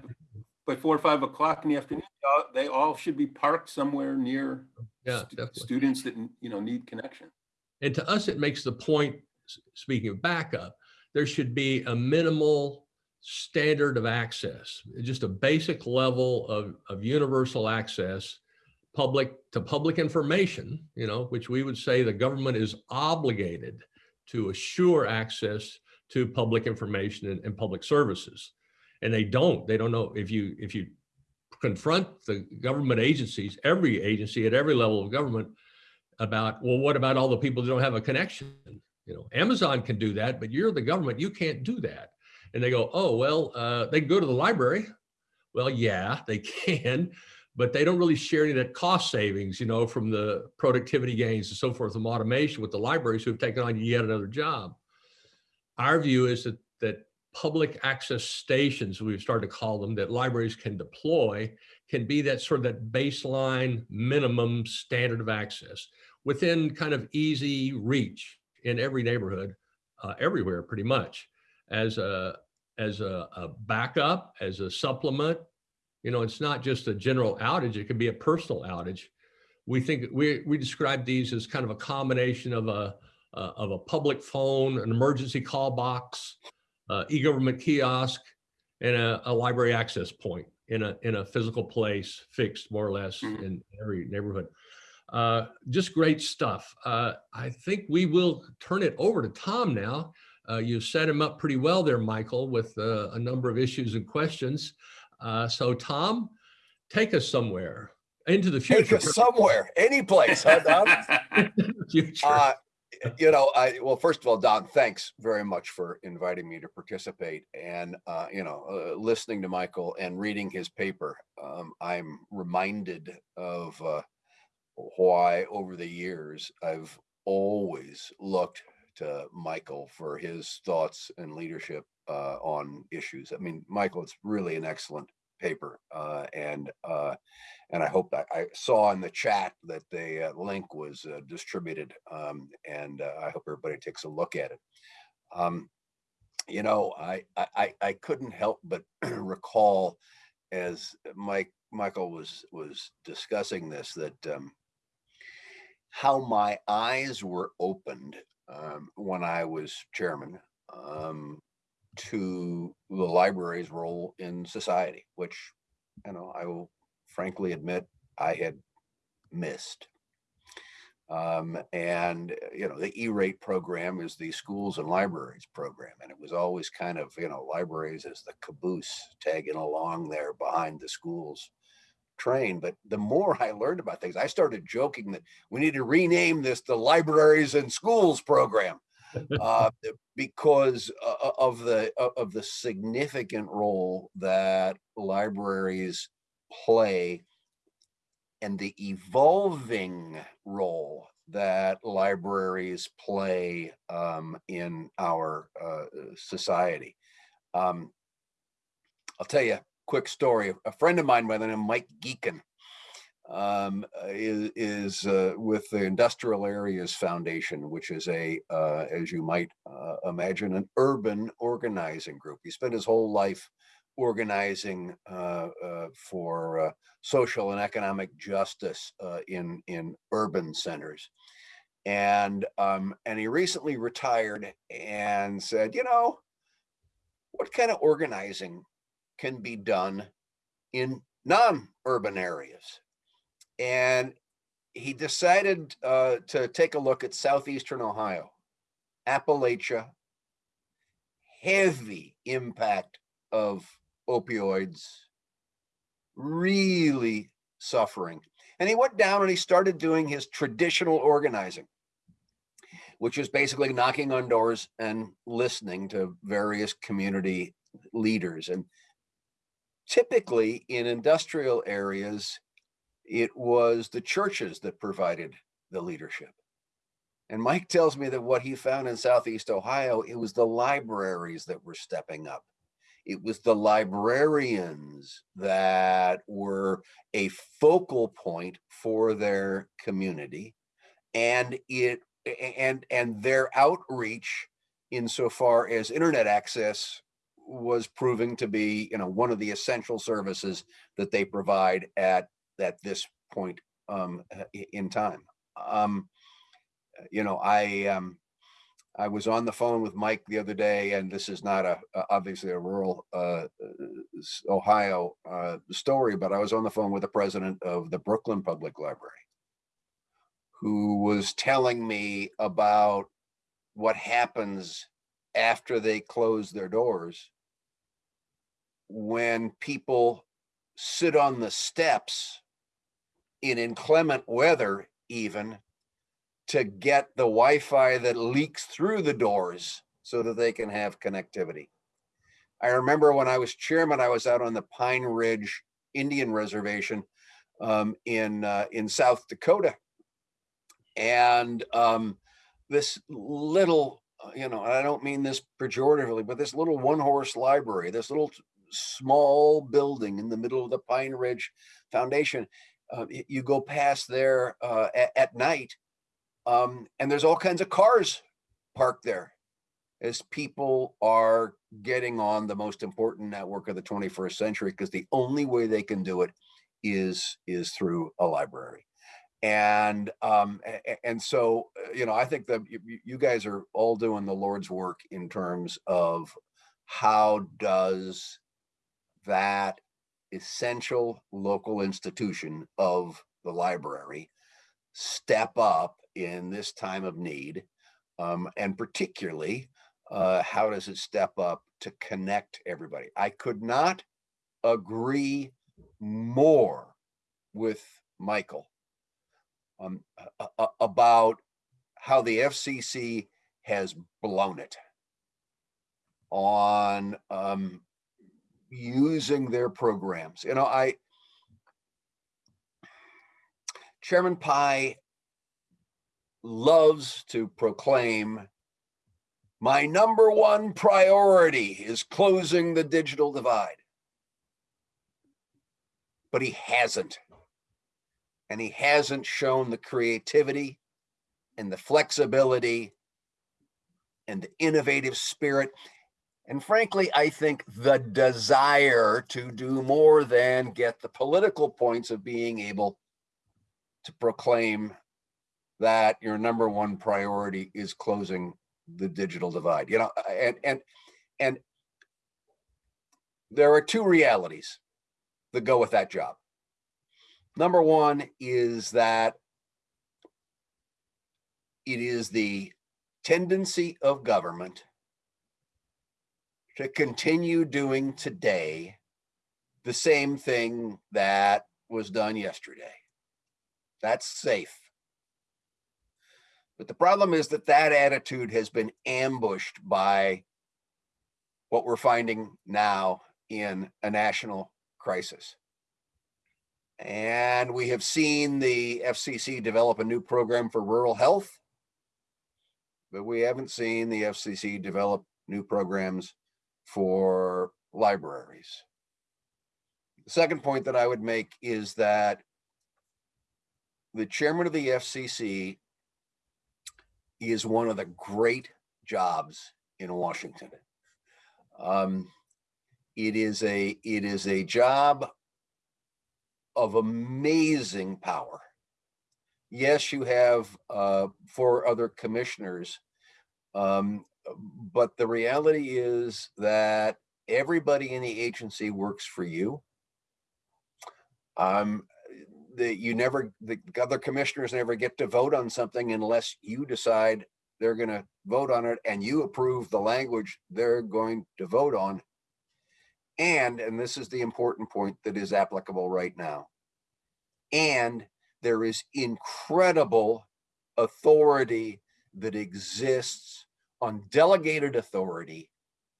by four or five o'clock in the afternoon, they all- they all should be parked somewhere near yeah definitely. students that, you know, need connection. And to us, it makes the point. Speaking of backup, there should be a minimal standard of access, just a basic level of, of universal access, public to public information, you know, which we would say the government is obligated to assure access to public information and, and public services. And they don't, they don't know if you, if you confront the government agencies, every agency at every level of government about, well, what about all the people that don't have a connection? You know, Amazon can do that, but you're the government, you can't do that. And they go, oh, well, uh, they can go to the library. Well, yeah, they can, but they don't really share any of that cost savings, you know, from the productivity gains and so forth from automation with the libraries who have taken on yet another job. Our view is that that public access stations, we've started to call them, that libraries can deploy, can be that sort of that baseline minimum standard of access within kind of easy reach in every neighborhood, uh, everywhere pretty much, as a as a, a backup, as a supplement. You know, it's not just a general outage; it could be a personal outage. We think we we describe these as kind of a combination of a uh, of a public phone, an emergency call box, uh, e-government kiosk, and a, a library access point in a in a physical place, fixed more or less Mhm. in every neighborhood. Uh, just great stuff. Uh, I think we will turn it over to Tom now. Uh, you set him up pretty well there, Michael, with uh, a number of issues and questions. Uh, so, Tom, take us somewhere into the future. Take us somewhere, any place, huh, Don? future. Uh, you know, I, well, first of all, Don, thanks very much for inviting me to participate. And, uh, you know, uh, listening to Michael and reading his paper, um, I'm reminded of uh, why over the years I've always looked to Michael for his thoughts and leadership uh, on issues. I mean, Michael, it's really an excellent paper, uh, and uh, and I hope that I saw in the chat that the uh, link was uh, distributed, um, and uh, I hope everybody takes a look at it. Um, you know, I, I I couldn't help but recall as Mike Michael was was discussing this that um, how my eyes were opened um, when I was chairman um, to the library's role in society, which you know I will frankly admit I had missed. Um, and you know the E-rate program is the schools and libraries program, and it was always kind of you know libraries as the caboose tagging along there behind the schools train. But the more I learned about things, I started joking that we need to rename this the libraries and schools program uh, because uh, of the uh, of the significant role that libraries play and the evolving role that libraries play um, in our uh, society. Um, I'll tell you quick story. A friend of mine by the name of Mike Gecan um, is, is uh, with the Industrial Areas Foundation, which is a, uh, as you might uh, imagine, an urban organizing group. He spent his whole life organizing uh, uh, for uh, social and economic justice in in urban centers, and um, and he recently retired and said, you know, what kind of organizing can be done in non-urban areas, and he decided uh, to take a look at southeastern Ohio, Appalachia, heavy impact of opioids, really suffering. And he went down and he started doing his traditional organizing, which is basically knocking on doors and listening to various community leaders. And typically in industrial areas, it was the churches that provided the leadership. And Mike tells me that what he found in Southeast Ohio, it was the libraries that were stepping up. It was the librarians that were a focal point for their community and it and and their outreach insofar as internet access was proving to be you know one of the essential services that they provide at at this point um, in time. Um, you know i um, I was on the phone with Mike the other day, and this is not a, obviously a rural uh, Ohio uh, story, but I was on the phone with the president of the Brooklyn Public Library, who was telling me about what happens after they close their doors when people sit on the steps in inclement weather even to get the Wi-Fi that leaks through the doors so that they can have connectivity. I remember when I was chairman, I was out on the Pine Ridge Indian Reservation um, in uh, in South Dakota, and um, this little, you know, I don't mean this pejoratively, but this little one-horse library, this little small building in the middle of the Pine Ridge Foundation, uh, you go past there uh, at, at night um, and there's all kinds of cars parked there as people are getting on the most important network of the 21st century because the only way they can do it is is through a library. And um and so uh, you know i think that you, you guys are all doing the lord's work in terms of how does that essential local institution of the library step up in this time of need? Um, and particularly, uh, how does it step up to connect everybody? I could not agree more with Michael um, about how the FCC has blown it on um, using their programs. You know, I Chairman Pai loves to proclaim my number one priority is closing the digital divide. But he hasn't. And he hasn't shown the creativity and the flexibility and the innovative spirit. And frankly, I think the desire to do more than get the political points of being able to proclaim that your number one priority is closing the digital divide. You know, and and and there are two realities that go with that job. Number one is that it is the tendency of government to continue doing today the same thing that was done yesterday. That's safe. But the problem is that that attitude has been ambushed by what we're finding now in a national crisis. And we have seen the FCC develop a new program for rural health, but we haven't seen the FCC develop new programs for libraries. The second point that I would make is that the chairman of the FCC is one of the great jobs in Washington. Um, it is a it is a job of amazing power. Yes, you have uh, four other commissioners, um, but the reality is that everybody in the agency works for you. Um, that you never, the other commissioners never get to vote on something unless you decide they're going to vote on it and you approve the language they're going to vote on. And, and this is the important point that is applicable right now. And there is incredible authority that exists on delegated authority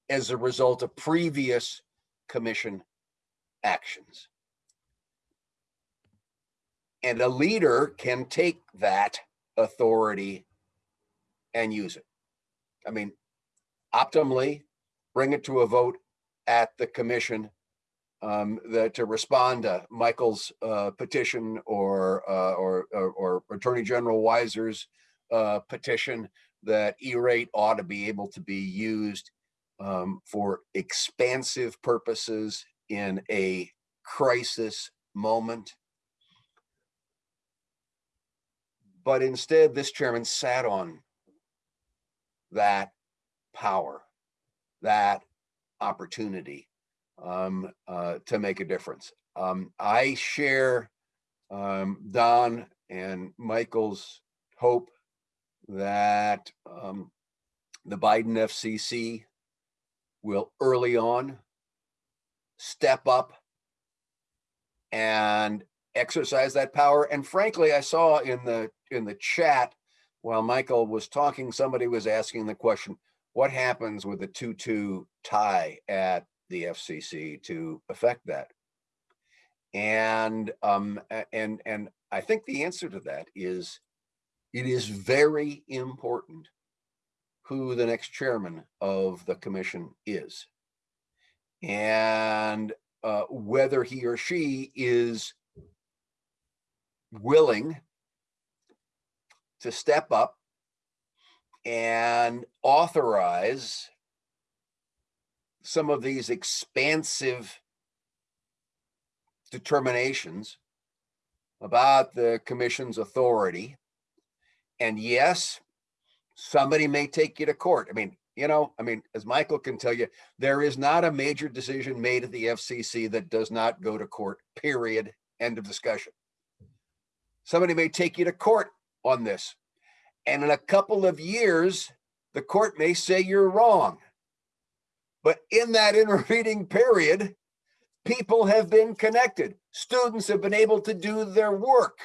as a result of previous commission actions. And a leader can take that authority and use it. I mean, optimally, bring it to a vote at the commission um, that to respond to Michael's uh, petition or, uh, or, or or Attorney General Weiser's uh, petition that E-rate ought to be able to be used um, for expansive purposes in a crisis moment. But instead, this chairman sat on that power, that opportunity um, uh, to make a difference. Um, I share um, Don and Michael's hope that um, the Biden FCC will early on step up and exercise that power. And frankly, I saw in the in the chat while Michael was talking, somebody was asking the question, what happens with a 2-2 tie at the FCC to affect that? And um, and and I think the answer to that is it is very important who the next chairman of the commission is. And uh, whether he or she is willing to step up and authorize some of these expansive determinations about the commission's authority. And yes, somebody may take you to court. I mean, you know, I mean, as Michael can tell you, there is not a major decision made at the FCC that does not go to court, period, end of discussion. Somebody may take you to court on this. And in a couple of years, the court may say you're wrong. But in that intervening period, people have been connected. Students have been able to do their work.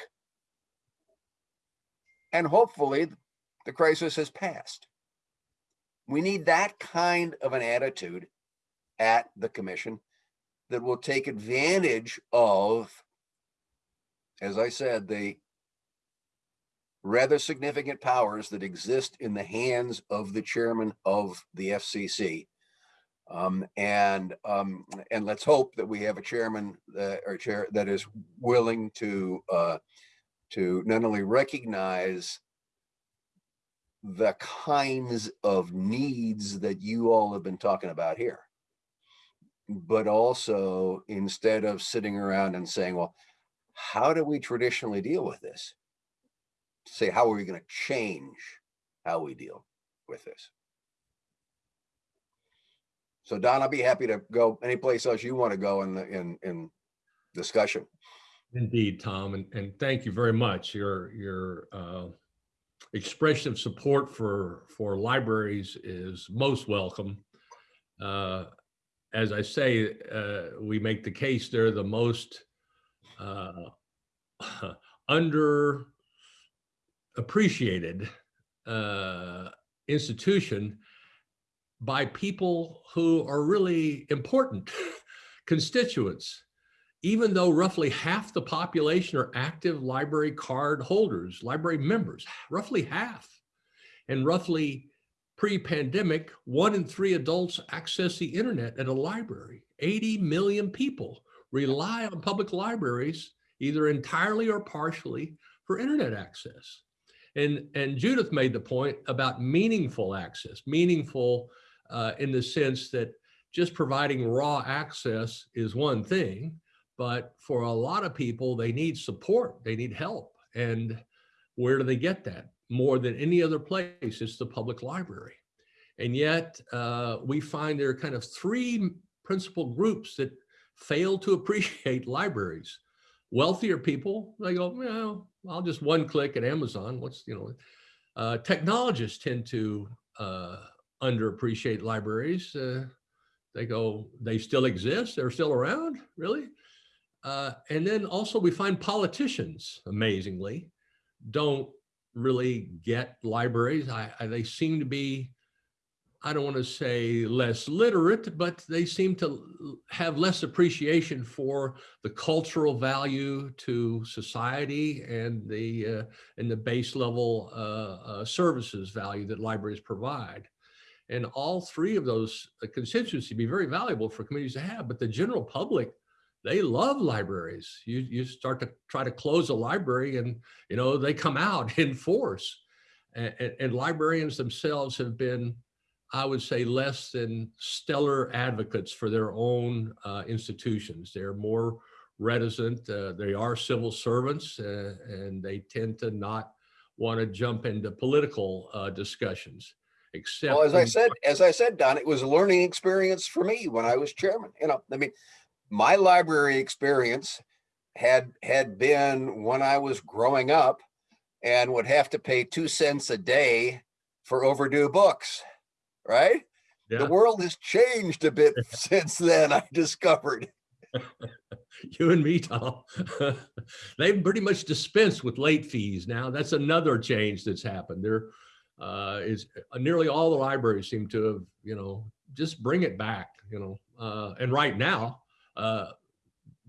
And hopefully the crisis has passed. We need that kind of an attitude at the commission that will take advantage of, as I said, the rather significant powers that exist in the hands of the chairman of the FCC. Um, and, um, and let's hope that we have a chairman, uh, or chair that is willing to, uh, to not only recognize the kinds of needs that you all have been talking about here. But also instead of sitting around and saying, well, how do we traditionally deal with this? Say, how are we going to change how we deal with this? So Don, I'll be happy to go any place else you want to go in the, in, in discussion. Indeed, Tom, and, and thank you very much. Your, your uh, expression of support for, for libraries is most welcome. Uh, As I say, uh, we make the case they're the most uh, under appreciated uh, institution by people who are really important constituents even though roughly half the population are active library card holders, library members, roughly half. And roughly pre-pandemic, one in three adults access the internet at a library. 80 million people rely on public libraries, either entirely or partially, for internet access. And, and Judith made the point about meaningful access, meaningful uh, in the sense that just providing raw access is one thing, but for a lot of people, they need support, they need help. And where do they get that? More than any other place, it's the public library. And yet uh, we find there are kind of three principal groups that fail to appreciate libraries. Wealthier people, they go, well, I'll just one click at Amazon. What's, you know, uh, technologists tend to uh, underappreciate libraries. Uh, they go, they still exist, they're still around, really? Uh, and then also we find politicians, amazingly, don't really get libraries. I, I, they seem to be, I don't want to say less literate, but they seem to have less appreciation for the cultural value to society and the uh, and the base level uh, uh services value that libraries provide. And all three of those constituencies be very valuable for communities to have, but the general public they love libraries. You, you start to try to close a library and, you know, they come out in force. And, and, librarians themselves have been, I would say, less than stellar advocates for their own uh, institutions. They're more reticent. Uh, they are civil servants uh, and they tend to not want to jump into political uh, discussions. Except well, as I said, as I said, Don, it was a learning experience for me when I was chairman. You know, I mean, my library experience had had been when I was growing up and would have to pay two cents a day for overdue books, right? Yeah. The world has changed a bit since then, I discovered. you and me, Tom. They've pretty much dispensed with late fees now. That's another change that's happened. There uh, is uh, nearly all the libraries seem to have, you know, just bring it back, you know. Uh, and right now, uh,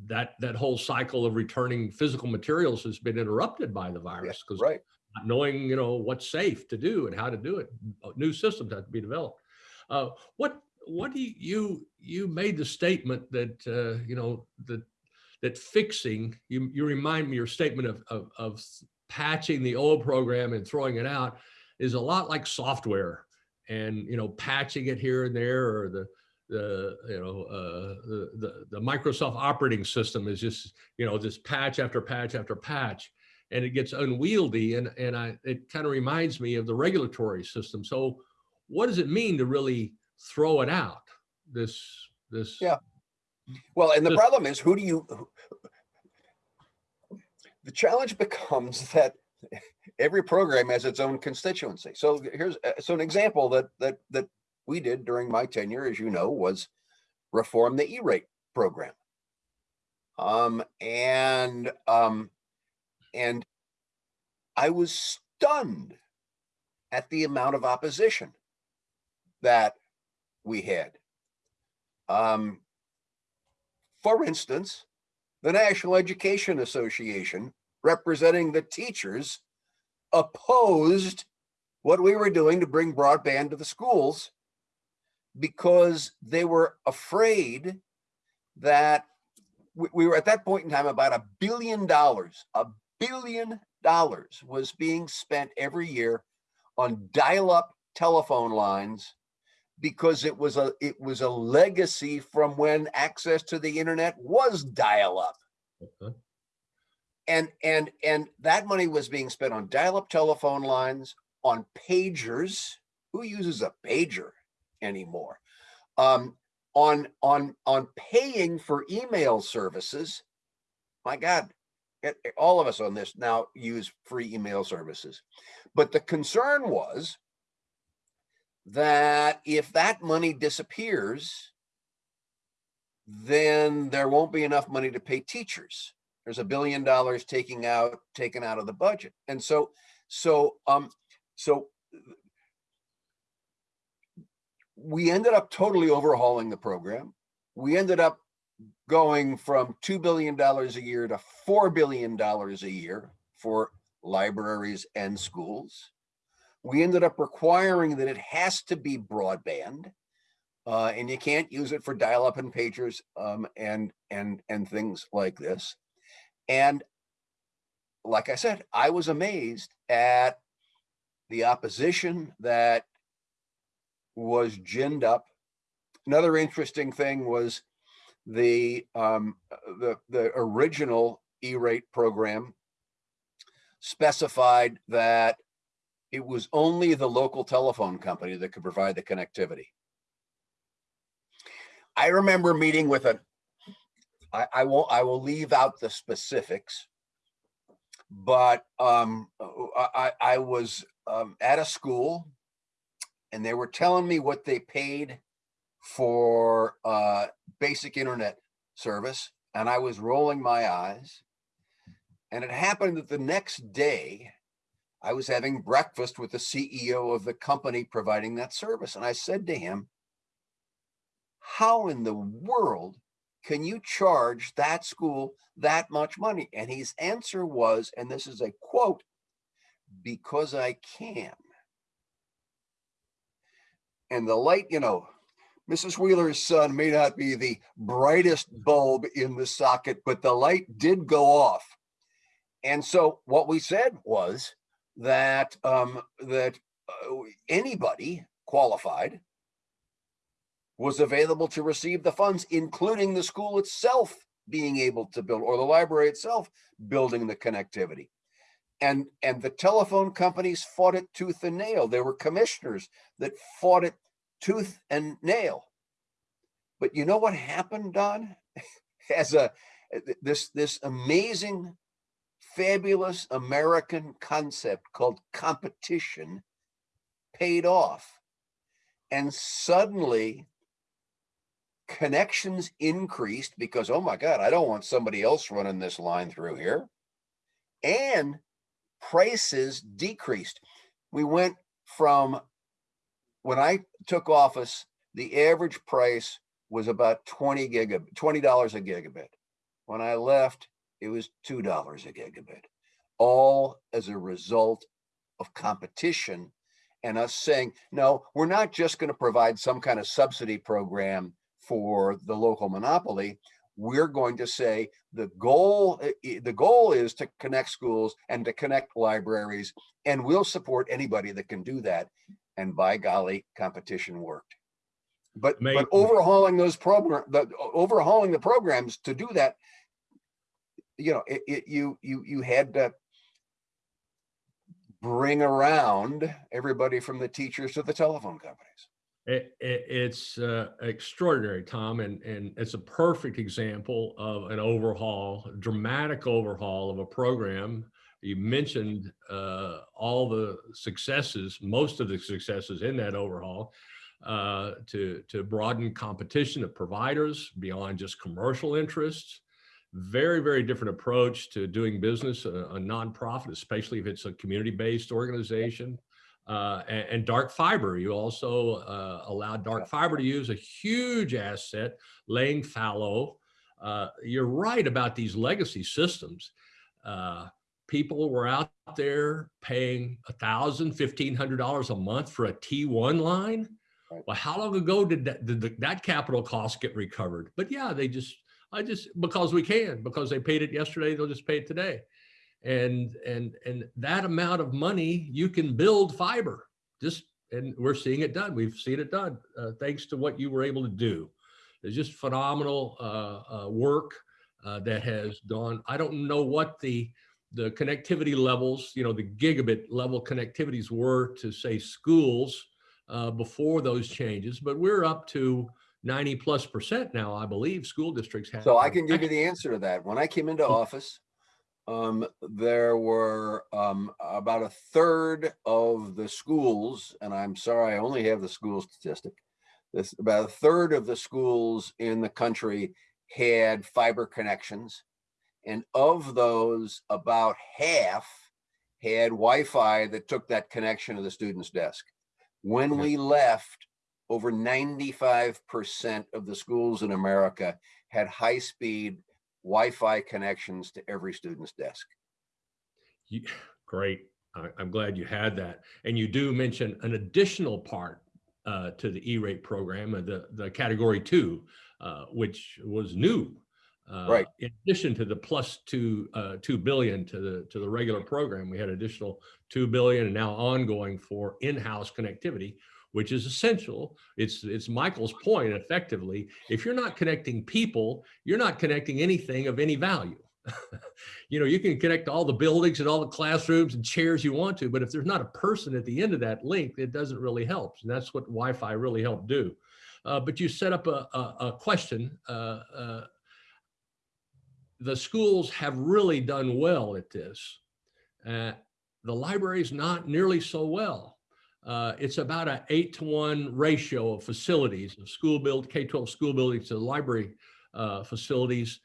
that that whole cycle of returning physical materials has been interrupted by the virus because yeah, right. not knowing you know what's safe to do and how to do it, uh, new systems have to be developed. Uh, what what do you you, you made the statement that uh, you know that that fixing you you remind me your statement of, of of patching the old program and throwing it out is a lot like software and you know patching it here and there or the the you know uh, the, the, the Microsoft operating system is just you know this patch after patch after patch, and it gets unwieldy. And and I it kind of reminds me of the regulatory system. So what does it mean to really throw it out? This this yeah. Well, and the this, problem is who do you? The challenge becomes that every program has its own constituency. So here's uh, so an example that that that we did during my tenure, as you know, was reform the E-rate program. Um, and um, and I was stunned at the amount of opposition that we had. Um, for instance, the National Education Association, representing the teachers, opposed what we were doing to bring broadband to the schools because they were afraid that we, we were at that point in time about a billion dollars, a billion dollars was being spent every year on dial-up telephone lines because it was a it was a legacy from when access to the internet was dial-up. And and and that money was being spent on dial-up telephone lines on pagers. Who uses a pager anymore. Um on on on paying for email services my god all of us on this now use free email services. But the concern was that if that money disappears then there won't be enough money to pay teachers. There's a billion dollars taking out taken out of the budget. And so so um so we ended up totally overhauling the program. We ended up going from $2 billion a year to $4 billion a year for libraries and schools. We ended up requiring that it has to be broadband uh, and you can't use it for dial-up and pagers um, and and and things like this. And like I said, I was amazed at the opposition that was ginned up. Another interesting thing was the um, the the original E-rate program specified that it was only the local telephone company that could provide the connectivity. I remember meeting with a I, I won't, I will leave out the specifics. But um, I, I was um, at a school and they were telling me what they paid for uh, basic internet service. And I was rolling my eyes. And it happened that the next day, I was having breakfast with the CEO of the company providing that service. And I said to him, How in the world can you charge that school that much money? And his answer was, and this is a quote, because I can. And the light, you know, Mrs. Wheeler's son may not be the brightest bulb in the socket, but the light did go off. And so what we said was that um, that uh, anybody qualified was available to receive the funds, including the school itself being able to build, or the library itself building the connectivity. And, and the telephone companies fought it tooth and nail. There were commissioners that fought it tooth and nail. But you know what happened, Don? As a, this, this amazing, fabulous American concept called competition paid off. And suddenly connections increased because, oh my God, I don't want somebody else running this line through here. And prices decreased. We went from when I took office, the average price was about 20 gigabit, $20 a gigabit. When I left, it was $2 a gigabit, all as a result of competition and us saying, no, we're not just going to provide some kind of subsidy program for the local monopoly. We're going to say the goal, i- i- the goal is to connect schools and to connect libraries, and we'll support anybody that can do that. And by golly, competition worked. But, but overhauling those program, the overhauling the programs to do that, you know, it, it, you, you, you had to bring around everybody from the teachers to the telephone companies. It, it, it's uh, extraordinary, Tom, and, and it's a perfect example of an overhaul, dramatic overhaul of a program. You mentioned uh, all the successes, most of the successes in that overhaul, uh, to to broaden competition of providers beyond just commercial interests. Very, very different approach to doing business, a, a nonprofit, especially if it's a community-based organization Uh, and, and dark fiber, you also uh, allow dark fiber to use a huge asset, laying fallow. Uh, you're right about these legacy systems. Uh, people were out there paying a thousand, fifteen hundred dollars a month for a T1 line. Right. Well, how long ago did that, did the- that capital cost get recovered? But yeah, they just, I just, because we can, because they paid it yesterday, they'll just pay it today. And, and, and that amount of money, you can build fiber, just, and we're seeing it done. We've seen it done, uh, thanks to what you were able to do. It's just phenomenal, uh, uh, work, uh, that has gone. I don't know what the, the connectivity levels, you know, the gigabit level connectivities were to say schools, uh, before those changes, but we're up to 90 plus percent now, I believe, school districts have. So I can give you the answer to that. When I came into office, um, there were, um, about a third of the schools, and I'm sorry, I only have the school statistic. This, about a third of the schools in the country had fiber connections. And of those, about half had Wi-Fi that took that connection to the student's desk. When we left, over 95% of the schools in America had high-speed Wi-Fi connections to every student's desk. You- Great. I, I'm glad you had that. And you do mention an additional part uh, to the E-rate program, uh, the, the category two, uh, which was new. uh, Right. In addition to the plus two, uh, 2 billion to the, to the regular program, we had additional 2 billion and now ongoing for in-house connectivity, which is essential. It's, it's Michael's point effectively. If you're not connecting people, you're not connecting anything of any value. you know, you can connect all the buildings and all the classrooms and chairs you want to, but if there's not a person at the end of that link, it doesn't really help. And that's what Wi-Fi really helped do. Uh, but you set up a, a, a question. Uh, uh, the schools have really done well at this. Uh, the libraries not nearly so well. Uh, it's about an eight to one ratio of facilities, of school build, K-12 school buildings to library uh, facilities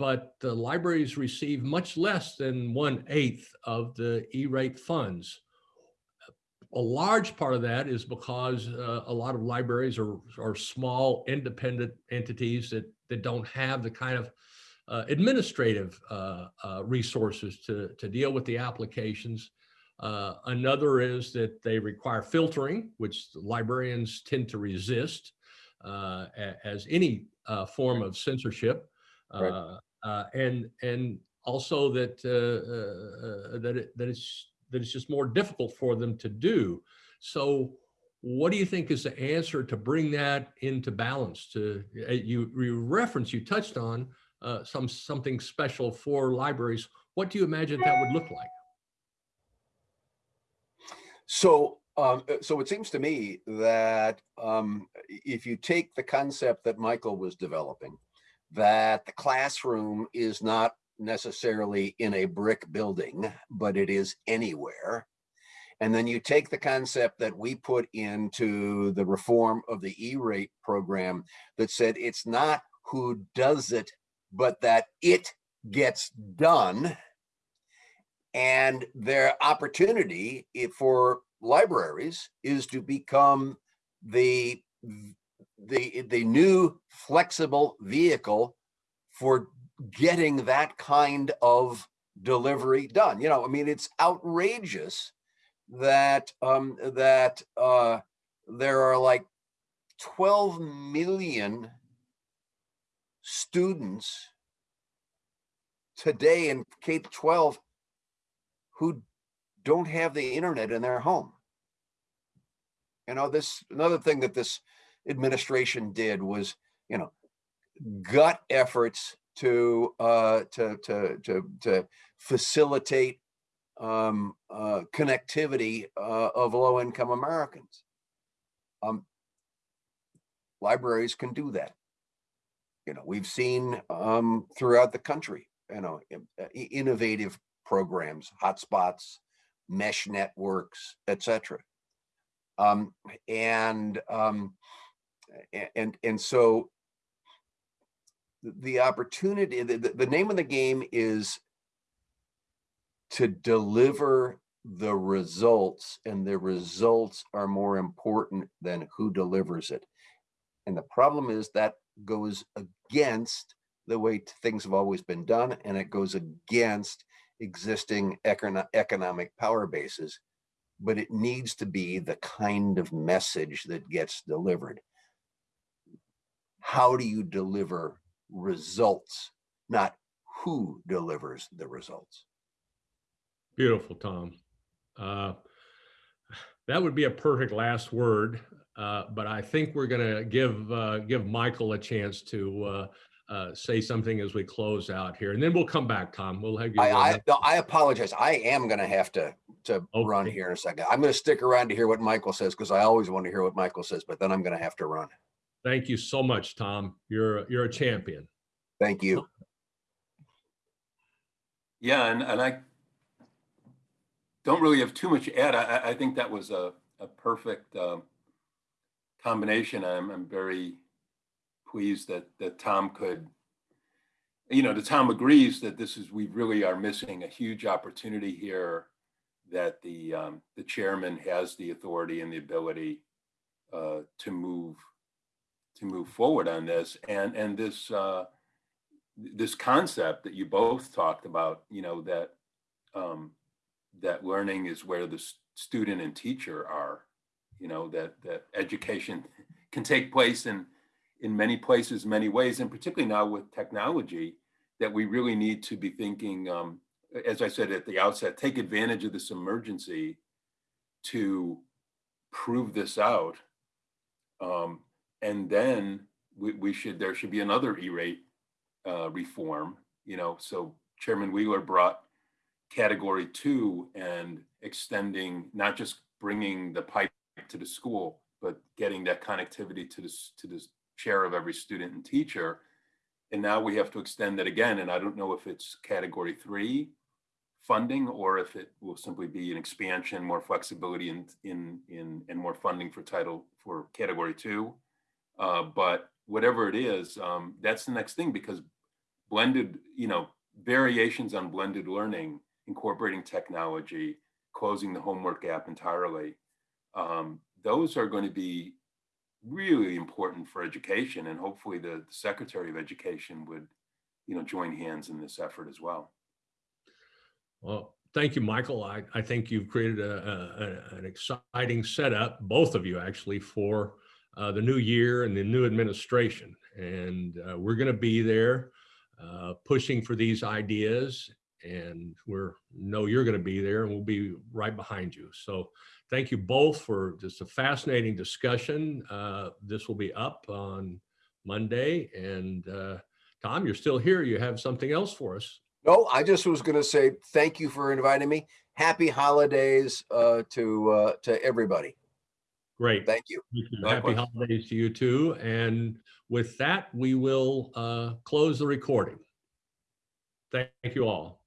but the libraries receive much less than one eighth of the E-rate funds. A large part of that is because uh, a lot of libraries are, are small independent entities that, that don't have the kind of uh, administrative uh, uh, resources to, to deal with the applications. Uh, another is that they require filtering, which librarians tend to resist uh, as any uh, form of censorship. Right. Uh, uh, and and also that uh, uh, uh, that it, that it's that it's just more difficult for them to do. So, what do you think is the answer to bring that into balance? To uh, you, you reference you touched on uh, some something special for libraries. What do you imagine that would look like? So, um, uh, so it seems to me that um, if you take the concept that Michael was developing, that the classroom is not necessarily in a brick building, but it is anywhere. And then you take the concept that we put into the reform of the E-rate program that said it's not who does it, but that it gets done. And their opportunity for libraries is to become the the the new flexible vehicle for getting that kind of delivery done. You know, I mean, it's outrageous that um that uh there are like 12 million students today in K 12 who don't have the internet in their home. You know, this another thing that this administration did was, you know, gut efforts to uh, to to to to facilitate um, uh, connectivity uh, of low income Americans. Um, libraries can do that. You know, we've seen um, throughout the country, you know, innovative programs, hotspots, mesh networks, etc. Um, and um, and and so the- opportunity, the the name of the game is to deliver the results and the results are more important than who delivers it. And the problem is that goes against the way things have always been done and it goes against existing econo- economic power bases. But it needs to be the kind of message that gets delivered. How do you deliver results, not who delivers the results? Beautiful, Tom. Uh, That would be a perfect last word, uh, but I think we're going to give, uh, give Michael a chance to uh, uh, say something as we close out here, and then we'll come back, Tom. We'll have you. I, I, no, I apologize. I am gonna have to, to run here in a second. I'm gonna stick around to hear what Michael says, because I always want to hear what Michael says, but then I'm gonna have to run. Thank you so much, Tom. You're, you're a champion. Thank you. Yeah, and, and I don't really have too much to add. I, I- I think that was a, a perfect um, combination. I'm, I'm very pleased that, that Tom could, you know, that Tom agrees that this is, we really are missing a huge opportunity here that the, um, the chairman has the authority and the ability uh, to move, to move forward on this. And, and this, uh, this concept that you both talked about, you know, that um, that learning is where the student and teacher are, you know, that that education can take place in in many places, many ways, and particularly now with technology, that we really need to be thinking, um, as I said at the outset, take advantage of this emergency to prove this out, um, and then we, we should there should be another E-rate uh, reform, you know, so Chairman Wheeler brought category two and extending, not just bringing the pipe to the school, but getting that connectivity to this, to this chair of every student and teacher. And now we have to extend that again. And I don't know if it's category three funding or if it will simply be an expansion, more flexibility in, in, in, and more funding for title for category two. Uh, but whatever it is, um, that's the next thing because blended, you know, variations on blended learning, incorporating technology, closing the homework gap entirely. Um, those are going to be really important for education and hopefully the, the Secretary of Education would, you know, join hands in this effort as well. Well, thank you, Michael. I, I think you've created a, a- an exciting setup, both of you actually, for uh, the new year and the new administration. And uh, we're going to be there uh, pushing for these ideas. And we're know you're going to be there and we'll be right behind you. So thank you both for just a fascinating discussion. Uh, This will be up on Monday. And uh, Tom, you're still here. You have something else for us. No, I just was gonna say, thank you for inviting me. Happy holidays, uh, to, uh, to everybody. Great. Thank you. You. Happy holidays to you too. And with that, we will uh, close the recording. Thank you all.